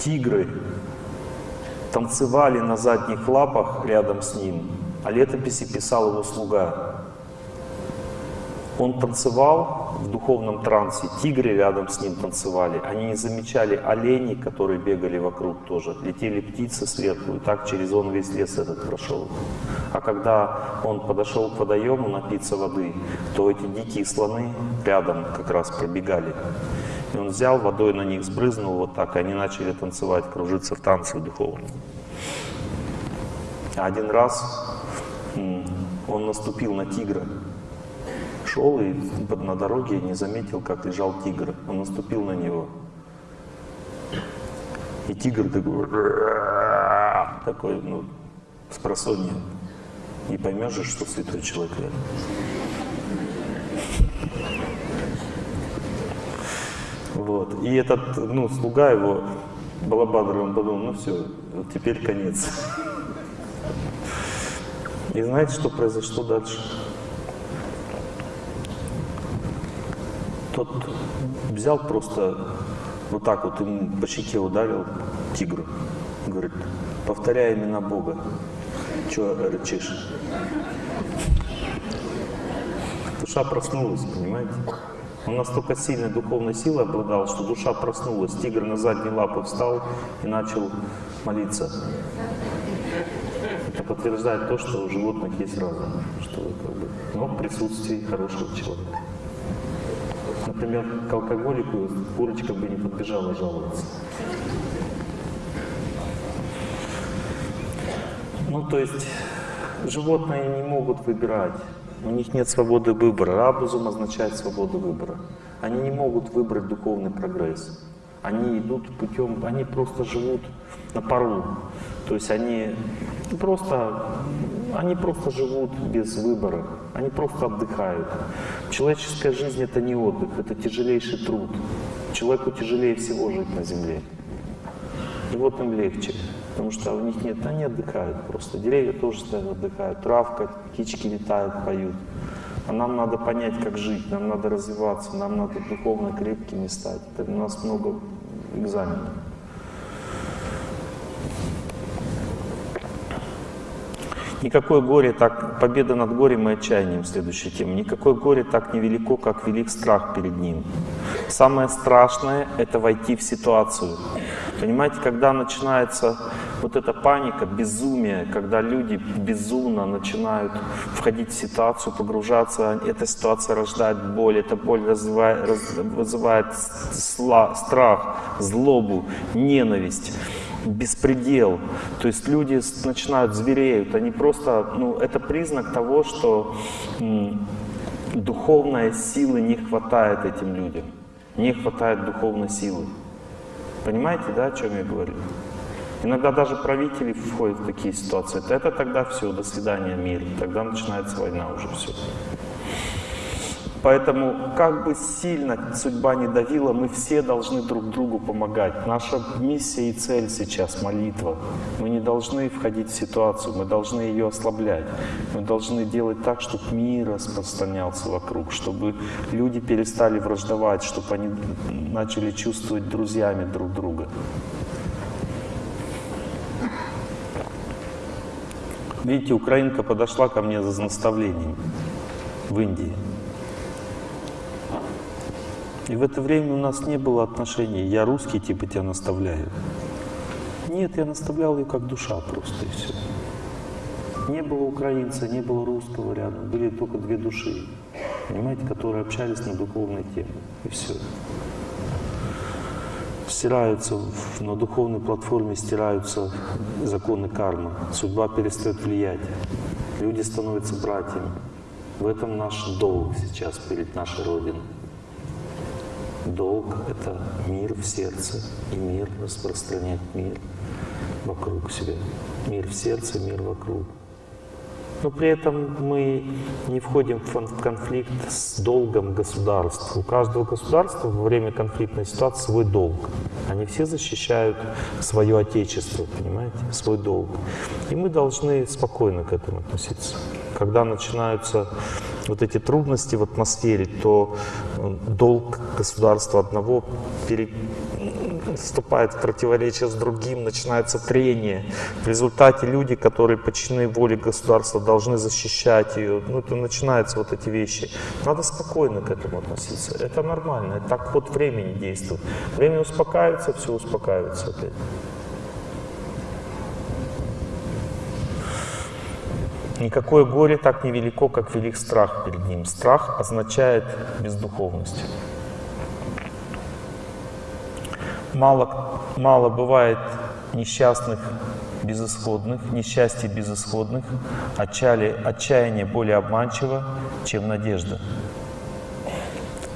тигры танцевали на задних лапах рядом с ним, а летописи писал его слуга. Он танцевал в духовном трансе, тигры рядом с ним танцевали. Они не замечали оленей, которые бегали вокруг тоже. Летели птицы и так через он весь лес этот прошел. А когда он подошел к водоему напиться воды, то эти дикие слоны рядом как раз пробегали. И он взял водой на них, сбрызнул вот так, и они начали танцевать, кружиться в танце духовном. Один раз он наступил на тигра, шел и на дороге не заметил, как лежал тигр. Он наступил на него. И тигр такой, такой ну, с просонья. Не поймешь же, что святой человек рядом. Вот. И этот, ну, слуга его, Балабадр, он подумал, ну все, теперь конец. И знаете, что произошло дальше? Тот взял просто вот так вот ему по щеке ударил тигру. Говорит, повторяй имена Бога. Чего рычишь? Душа проснулась, понимаете? Он настолько сильной духовной силой обладал, что душа проснулась. Тигр на задние лапы встал и начал молиться. Это подтверждает то, что у животных есть разум, что как бы, но в присутствии хорошего человека. Например, к алкоголику курочка бы не подбежала жаловаться. Ну, то есть животные не могут выбирать. У них нет свободы выбора. Рабузум означает свободу выбора. Они не могут выбрать духовный прогресс. Они идут путем, они просто живут на пару. То есть они просто, они просто живут без выбора. Они просто отдыхают. Человеческая жизнь — это не отдых, это тяжелейший труд. Человеку тяжелее всего жить на земле. И вот им легче, потому что у них нет, они отдыхают просто. Деревья тоже стоят, отдыхают, травка, птички летают, поют. А нам надо понять, как жить, нам надо развиваться, нам надо духовно крепкими стать. Это у нас много экзаменов. Никакое горе так, победа над горем и отчаянием, следующая тема. Никакое горе так невелико, как велик страх перед ним. Самое страшное — это войти в ситуацию. Понимаете, когда начинается вот эта паника, безумие, когда люди безумно начинают входить в ситуацию, погружаться, эта ситуация рождает боль, эта боль развивает, раз, вызывает сла, страх, злобу, ненависть беспредел. То есть люди начинают звереют, они просто, ну, это признак того, что духовной силы не хватает этим людям. Не хватает духовной силы. Понимаете, да, о чем я говорю? Иногда даже правители входят в такие ситуации. Это тогда все, до свидания, мир. Тогда начинается война уже все. Поэтому, как бы сильно судьба не давила, мы все должны друг другу помогать. Наша миссия и цель сейчас — молитва. Мы не должны входить в ситуацию, мы должны ее ослаблять. Мы должны делать так, чтобы мир распространялся вокруг, чтобы люди перестали враждовать, чтобы они начали чувствовать друзьями друг друга. Видите, украинка подошла ко мне за наставлением в Индии. И в это время у нас не было отношений. Я русский, типа тебя наставляю. Нет, я наставлял ее как душа просто и все. Не было украинца, не было русского рядом. Были только две души, понимаете, которые общались на духовной теме. И все. Стираются, на духовной платформе стираются законы кармы. Судьба перестает влиять. Люди становятся братьями. В этом наш долг сейчас перед нашей Родиной. Долг — это мир в сердце, и мир распространять мир вокруг себя. Мир в сердце, мир вокруг. Но при этом мы не входим в конфликт с долгом государства. У каждого государства во время конфликтной ситуации свой долг. Они все защищают свое отечество, понимаете, свой долг. И мы должны спокойно к этому относиться. Когда начинаются вот эти трудности в атмосфере, то э, долг государства одного пере вступает в противоречие с другим, начинается трение. В результате люди, которые подчинены воле государства, должны защищать ее. Ну, это начинаются вот эти вещи. Надо спокойно к этому относиться. Это нормально. Так ход времени действует. Время успокаивается, все успокаивается опять. Никакое горе так невелико, как велик страх перед ним. Страх означает бездуховность. Мало, мало бывает несчастных безысходных, несчастья безысходных, отчаяние, отчаяние более обманчиво, чем надежда.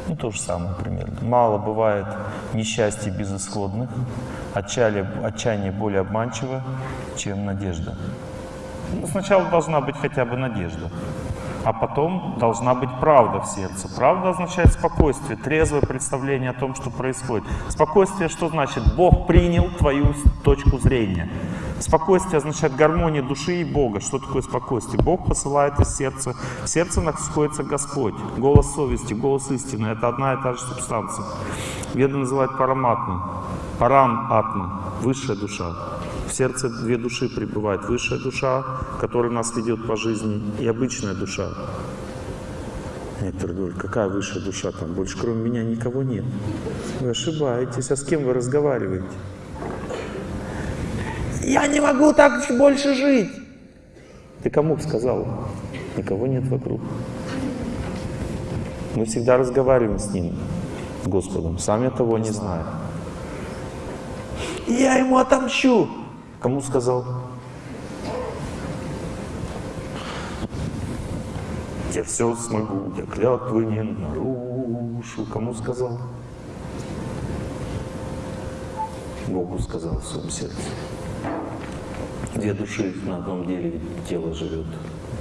Ну, то же самое примерно. Мало бывает несчастья безысходных, отчаяние, отчаяние более обманчиво, чем надежда. Сначала должна быть хотя бы надежда а потом должна быть правда в сердце. Правда означает спокойствие, трезвое представление о том, что происходит. Спокойствие что значит? Бог принял твою точку зрения. Спокойствие означает гармония души и Бога. Что такое спокойствие? Бог посылает из сердца. В сердце находится Господь. Голос совести, голос истины. Это одна и та же субстанция. Веды называют параматмой. Парам атма. Высшая душа. В сердце две души пребывают. Высшая душа, которая нас ведет по жизни, и обычная душа. Некоторые говорят, какая высшая душа там? Больше кроме меня никого нет. Вы ошибаетесь. А с кем вы разговариваете? Я не могу так больше жить. Ты кому сказал? Никого нет вокруг. Мы всегда разговариваем с Ним, с Господом, сами того не зная. Я ему отомщу. Кому сказал? Я все смогу, я клятвы не нарушу. Кому сказал? Богу сказал в своем сердце. Две души на одном деле тело живет,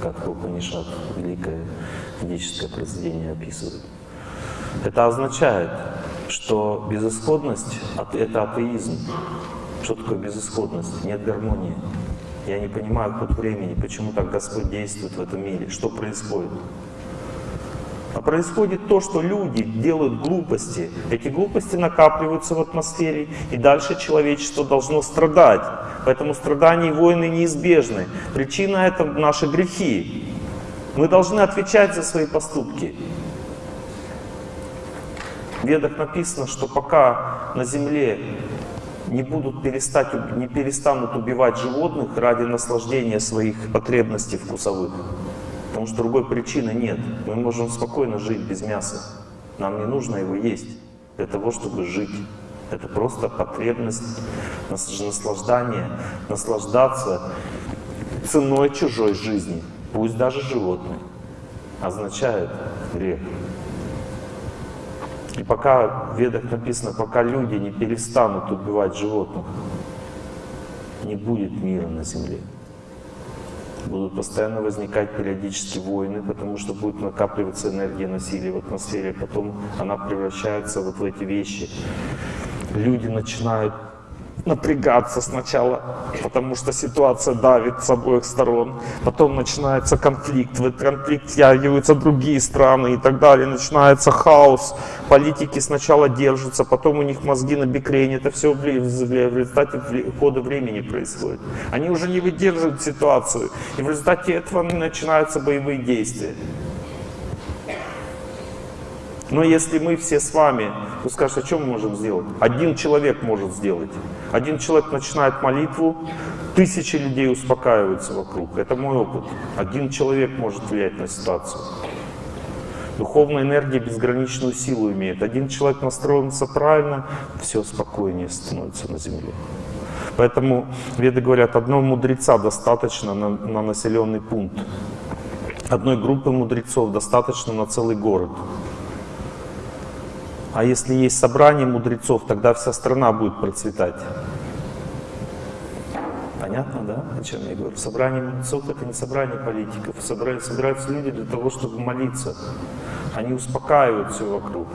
как Упанишат, великое ведическое произведение описывает. Это означает, что безысходность — это атеизм. Что такое безысходность? Нет гармонии. Я не понимаю ход времени, почему так Господь действует в этом мире, что происходит. А происходит то, что люди делают глупости. Эти глупости накапливаются в атмосфере, и дальше человечество должно страдать. Поэтому страдания и войны неизбежны. Причина — это наши грехи. Мы должны отвечать за свои поступки. В Ведах написано, что пока на земле не, будут перестать, не перестанут убивать животных ради наслаждения своих потребностей вкусовых. Потому что другой причины нет. Мы можем спокойно жить без мяса. Нам не нужно его есть для того, чтобы жить. Это просто потребность наслаждания, наслаждаться ценой чужой жизни, пусть даже животной, означает грех. И пока в Ведах написано, пока люди не перестанут убивать животных, не будет мира на Земле. Будут постоянно возникать периодически войны, потому что будет накапливаться энергия насилия в атмосфере, потом она превращается вот в эти вещи. Люди начинают напрягаться сначала, потому что ситуация давит с обоих сторон. Потом начинается конфликт, в этот конфликт втягиваются другие страны и так далее. Начинается хаос. Политики сначала держатся, потом у них мозги на бикрень. Это все в результате хода времени происходит. Они уже не выдерживают ситуацию. И в результате этого начинаются боевые действия. Но если мы все с вами, вы скажете, а что мы можем сделать? Один человек может сделать. Один человек начинает молитву, тысячи людей успокаиваются вокруг. Это мой опыт. Один человек может влиять на ситуацию. Духовная энергия безграничную силу имеет. Один человек настроился правильно, все спокойнее становится на земле. Поэтому веды говорят, одного мудреца достаточно на, на населенный пункт. Одной группы мудрецов достаточно на целый город. А если есть собрание мудрецов, тогда вся страна будет процветать. Понятно, да, о чем я говорю? Собрание мудрецов — это не собрание политиков. Собираются люди для того, чтобы молиться. Они успокаивают все вокруг.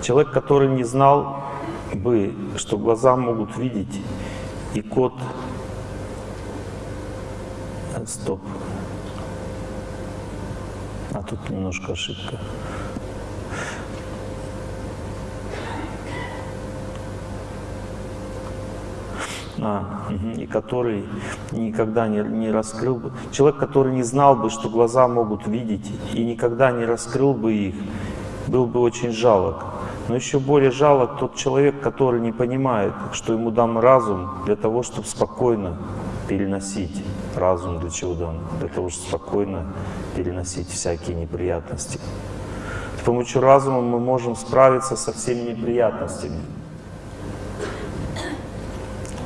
Человек, который не знал бы, что глаза могут видеть, и кот... Стоп. А тут немножко ошибка. А, и который никогда не, не раскрыл бы. Человек, который не знал бы, что глаза могут видеть, и никогда не раскрыл бы их, был бы очень жалок. Но еще более жалок тот человек, который не понимает, что ему дан разум для того, чтобы спокойно переносить. Разум для чего дан? Для того, чтобы спокойно переносить всякие неприятности. С помощью разума мы можем справиться со всеми неприятностями.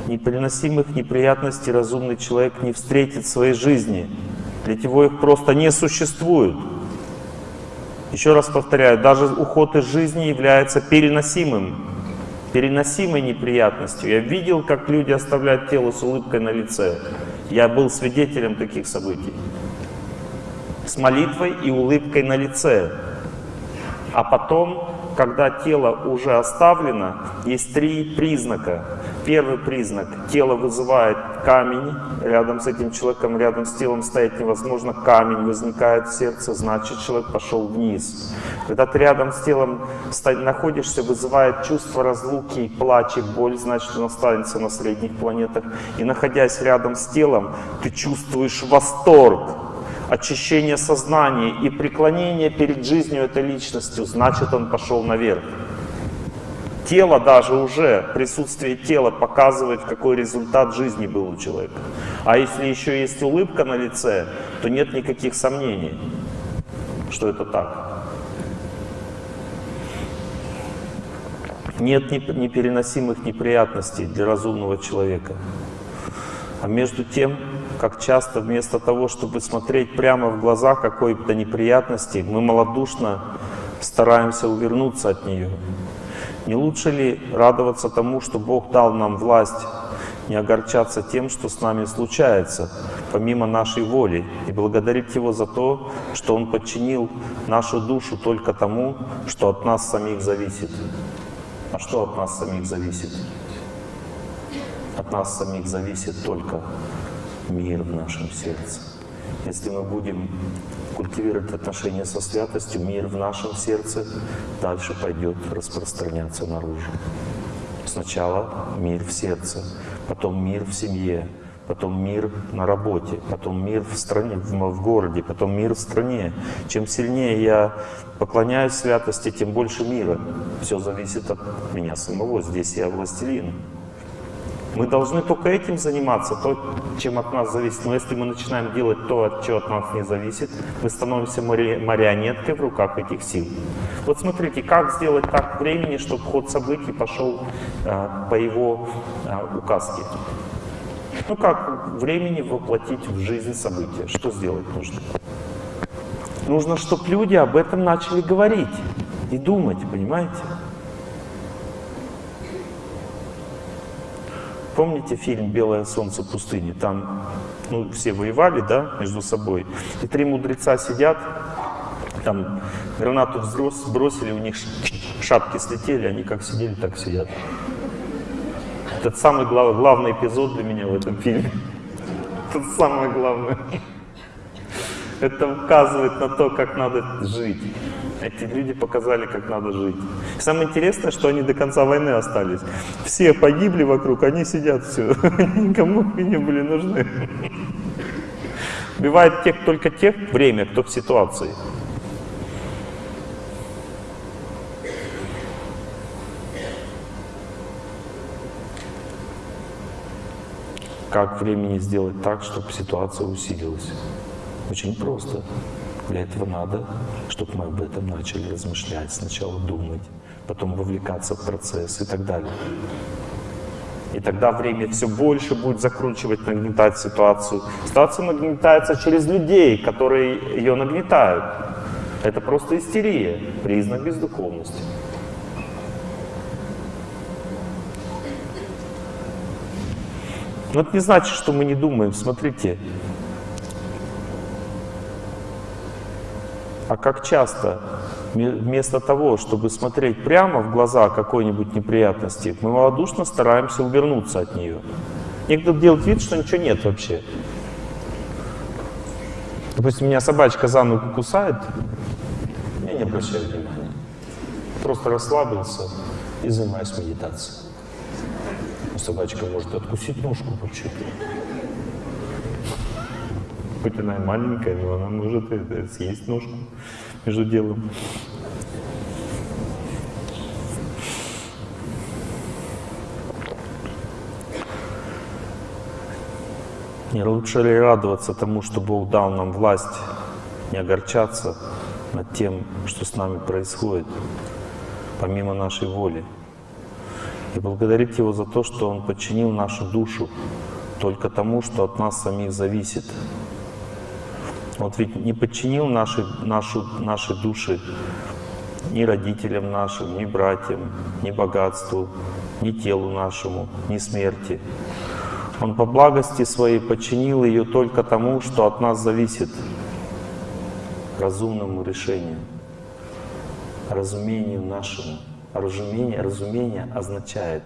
Непереносимых неприятностей разумный человек не встретит в своей жизни. Для него их просто не существует. Еще раз повторяю, даже уход из жизни является переносимым, переносимой неприятностью. Я видел, как люди оставляют тело с улыбкой на лице. Я был свидетелем таких событий с молитвой и улыбкой на лице. А потом, когда тело уже оставлено, есть три признака. Первый признак – тело вызывает камень, рядом с этим человеком, рядом с телом стоять невозможно, камень возникает в сердце, значит человек пошел вниз. Когда ты рядом с телом находишься, вызывает чувство разлуки, плач и боль, значит он останется на средних планетах. И находясь рядом с телом, ты чувствуешь восторг, очищение сознания и преклонение перед жизнью этой личностью, значит он пошел наверх. Тело даже уже, присутствие тела показывает, какой результат жизни был у человека. А если еще есть улыбка на лице, то нет никаких сомнений, что это так. Нет непереносимых неприятностей для разумного человека. А между тем, как часто вместо того, чтобы смотреть прямо в глаза какой-то неприятности, мы малодушно стараемся увернуться от нее. Не лучше ли радоваться тому, что Бог дал нам власть, не огорчаться тем, что с нами случается, помимо нашей воли, и благодарить Его за то, что Он подчинил нашу душу только тому, что от нас самих зависит. А что от нас самих зависит? От нас самих зависит только мир в нашем сердце. Если мы будем культивировать отношения со святостью, мир в нашем сердце дальше пойдет распространяться наружу. Сначала мир в сердце, потом мир в семье, потом мир на работе, потом мир в стране, в, городе, потом мир в стране. Чем сильнее я поклоняюсь святости, тем больше мира. Все зависит от меня самого. Здесь я властелин. Мы должны только этим заниматься, то, чем от нас зависит. Но если мы начинаем делать то, что от нас не зависит, мы становимся марионеткой в руках этих сил. Вот смотрите, как сделать так времени, чтобы ход событий пошел э, по его э, указке. Ну как времени воплотить в жизнь события? Что сделать нужно? Нужно, чтобы люди об этом начали говорить. и думать, понимаете? Помните фильм «Белое солнце пустыни»? Там ну, все воевали, да, между собой. И три мудреца сидят, там гранату сбросили, у них шапки слетели, они как сидели, так сидят. Это самый глав, главный эпизод для меня в этом фильме. Это самое главное. Это указывает на то, как надо жить. Эти люди показали, как надо жить. Самое интересное, что они до конца войны остались. Все погибли вокруг, они сидят все. Никому не были нужны. Убивает тех, только тех время, кто в ситуации. Как времени сделать так, чтобы ситуация усилилась? Очень просто. Для этого надо, чтобы мы об этом начали размышлять, сначала думать, потом вовлекаться в процесс и так далее. И тогда время все больше будет закручивать, нагнетать ситуацию. Ситуация нагнетается через людей, которые ее нагнетают. Это просто истерия, признак бездуховности. Но это не значит, что мы не думаем. Смотрите, А как часто вместо того, чтобы смотреть прямо в глаза какой-нибудь неприятности, мы малодушно стараемся увернуться от нее. Некоторые делают вид, что ничего нет вообще. Допустим, меня собачка за ногу кусает, я не обращаю внимания. Просто расслабился и занимаюсь медитацией. Собачка может откусить ножку вообще хоть она и маленькая, но она может съесть ножку между делом. Не лучше ли радоваться тому, что Бог дал нам власть, не огорчаться над тем, что с нами происходит, помимо нашей воли, и благодарить Его за то, что Он подчинил нашу душу только тому, что от нас самих зависит, вот ведь не подчинил наши, нашу, наши души ни родителям нашим, ни братьям, ни богатству, ни телу нашему, ни смерти. Он по благости своей подчинил ее только тому, что от нас зависит, разумному решению, разумению нашему. Разумение, разумение означает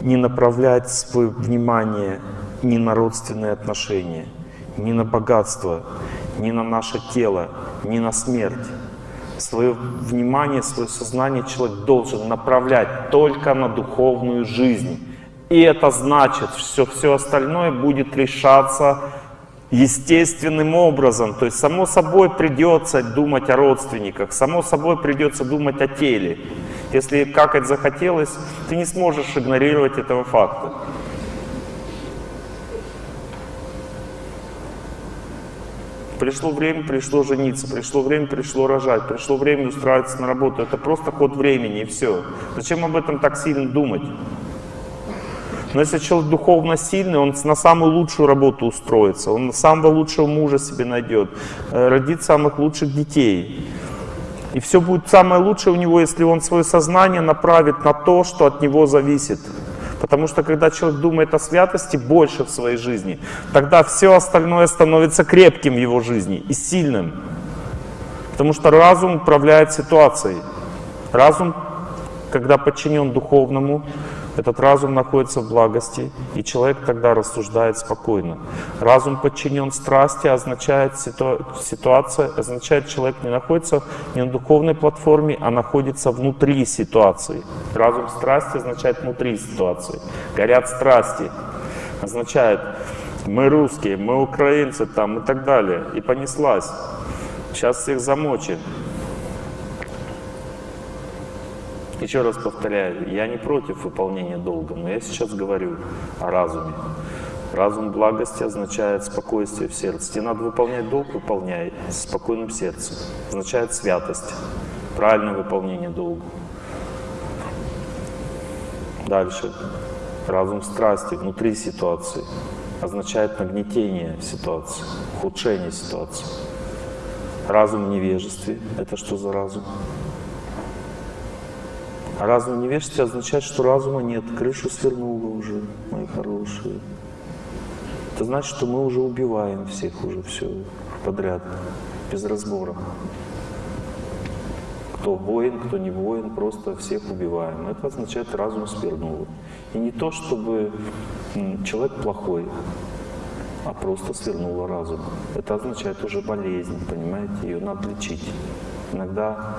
не направлять свое внимание ни на родственные отношения, ни на богатство, ни на наше тело, ни на смерть. Свое внимание, свое сознание человек должен направлять только на духовную жизнь. И это значит, что все остальное будет решаться естественным образом. То есть само собой придется думать о родственниках, само собой придется думать о теле. Если какать захотелось, ты не сможешь игнорировать этого факта. Пришло время, пришло жениться, пришло время, пришло рожать, пришло время устраиваться на работу. Это просто ход времени и все. Зачем об этом так сильно думать? Но если человек духовно сильный, он на самую лучшую работу устроится, он самого лучшего мужа себе найдет, э, родит самых лучших детей. И все будет самое лучшее у него, если он свое сознание направит на то, что от него зависит. Потому что когда человек думает о святости больше в своей жизни, тогда все остальное становится крепким в его жизни и сильным. Потому что разум управляет ситуацией. Разум, когда подчинен духовному, этот разум находится в благости, и человек тогда рассуждает спокойно. Разум подчинен страсти, означает ситу... ситуация, означает человек не находится не на духовной платформе, а находится внутри ситуации. Разум страсти означает внутри ситуации. Горят страсти. Означает мы русские, мы украинцы там и так далее. И понеслась. Сейчас всех замочим. Еще раз повторяю, я не против выполнения долга, но я сейчас говорю о разуме. Разум благости означает спокойствие в сердце. Тебе надо выполнять долг, выполняй с спокойным сердцем. Означает святость, правильное выполнение долга. Дальше. Разум страсти внутри ситуации означает нагнетение ситуации, ухудшение ситуации. Разум невежестве. Это что за разум? Разум в невежестве означает, что разума нет. Крышу свернуло уже, мои хорошие. Это значит, что мы уже убиваем всех уже все подряд, без разбора. Кто воин, кто не воин, просто всех убиваем. Это означает, разум свернул. И не то, чтобы человек плохой, а просто свернула разум. Это означает уже болезнь, понимаете? Ее надо лечить. Иногда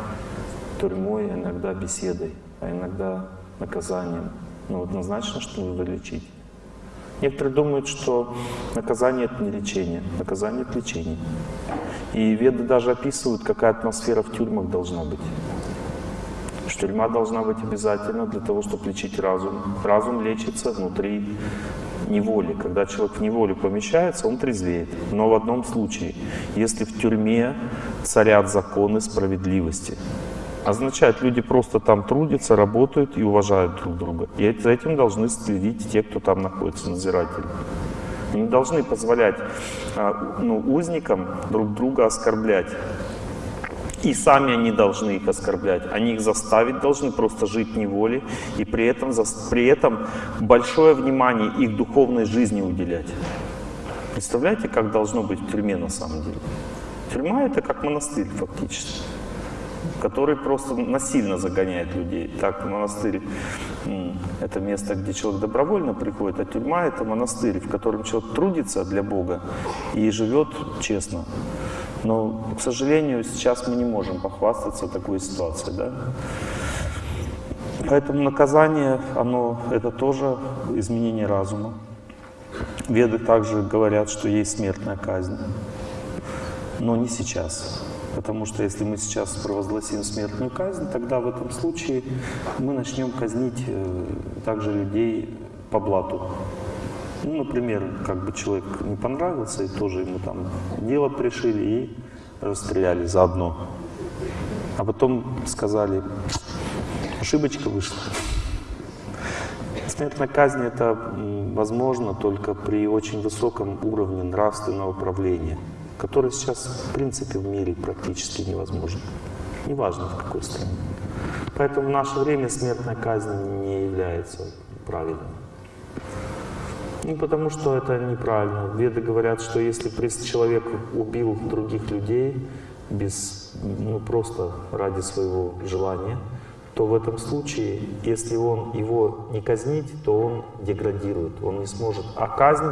тюрьмой, иногда беседой, а иногда наказанием. Но однозначно, что нужно лечить. Некоторые думают, что наказание — это не лечение. Наказание — это лечение. И веды даже описывают, какая атмосфера в тюрьмах должна быть. Тюрьма должна быть обязательно для того, чтобы лечить разум. Разум лечится внутри неволи. Когда человек в неволе помещается, он трезвеет. Но в одном случае, если в тюрьме царят законы справедливости, означает, люди просто там трудятся, работают и уважают друг друга. И за этим должны следить те, кто там находится, надзиратели. Не должны позволять а, ну, узникам друг друга оскорблять. И сами они должны их оскорблять. Они их заставить должны просто жить неволе и при этом, при этом большое внимание их духовной жизни уделять. Представляете, как должно быть в тюрьме на самом деле? Тюрьма — это как монастырь фактически который просто насильно загоняет людей. Так, монастырь — это место, где человек добровольно приходит, а тюрьма — это монастырь, в котором человек трудится для Бога и живет честно. Но, к сожалению, сейчас мы не можем похвастаться такой ситуацией. Да? Поэтому наказание, это тоже изменение разума. Веды также говорят, что есть смертная казнь, но не сейчас. Потому что если мы сейчас провозгласим смертную казнь, тогда в этом случае мы начнем казнить э, также людей по блату. Ну, например, как бы человек не понравился, и тоже ему там дело пришили и расстреляли заодно. А потом сказали, ошибочка вышла. Смертная казнь — это возможно только при очень высоком уровне нравственного правления который сейчас, в принципе, в мире практически невозможен. Неважно, в какой стране. Поэтому в наше время смертная казнь не является правильной. Ну, потому что это неправильно. Веды говорят, что если человек убил других людей без, ну, просто ради своего желания, то в этом случае, если он его не казнить, то он деградирует, он не сможет. А казнь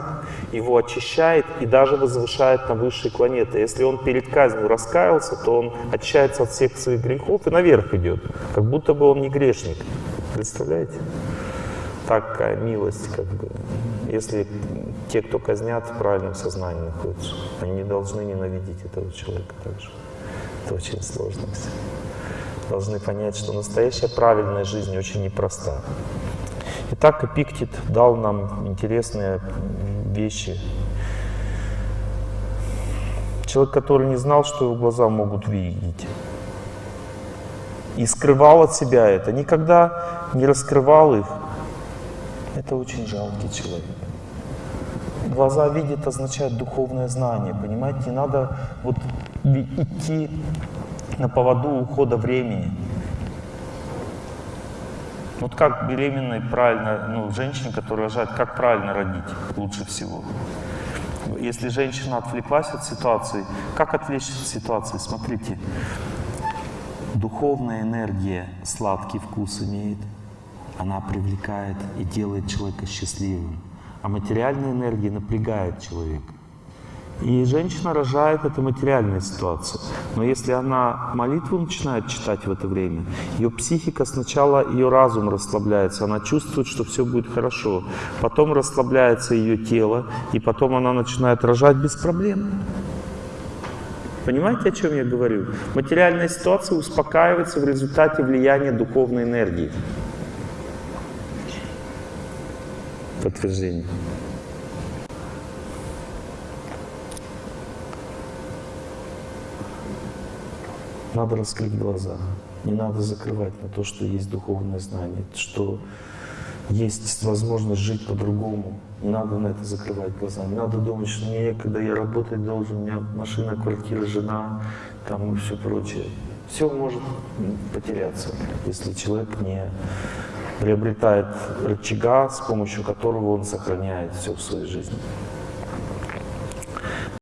его очищает и даже возвышает на высшие планеты. Если он перед казнью раскаялся, то он очищается от всех своих грехов и наверх идет, как будто бы он не грешник. Представляете? Такая милость, как бы. Если те, кто казнят, в правильном сознании находятся, они не должны ненавидеть этого человека также. Это очень сложно все должны понять, что настоящая правильная жизнь очень непроста. Итак, Эпиктит дал нам интересные вещи. Человек, который не знал, что его глаза могут видеть, и скрывал от себя это, никогда не раскрывал их, это очень жалкий человек. Глаза видят означает духовное знание, понимаете? Не надо вот идти на поводу ухода времени. Вот как беременной правильно, ну, женщине, которая рожает, как правильно родить лучше всего? Если женщина отвлеклась от ситуации, как отвлечься от ситуации? Смотрите, духовная энергия сладкий вкус имеет, она привлекает и делает человека счастливым, а материальная энергия напрягает человека. И женщина рожает, это материальная ситуация. Но если она молитву начинает читать в это время, ее психика сначала, ее разум расслабляется, она чувствует, что все будет хорошо. Потом расслабляется ее тело, и потом она начинает рожать без проблем. Понимаете, о чем я говорю? Материальная ситуация успокаивается в результате влияния духовной энергии. Подтверждение. Надо раскрыть глаза. Не надо закрывать на то, что есть духовное знание, что есть возможность жить по-другому. Не надо на это закрывать глаза. Не надо думать, что мне некогда, я работать должен, у меня машина, квартира, жена, там и все прочее. Все может потеряться, если человек не приобретает рычага, с помощью которого он сохраняет все в своей жизни.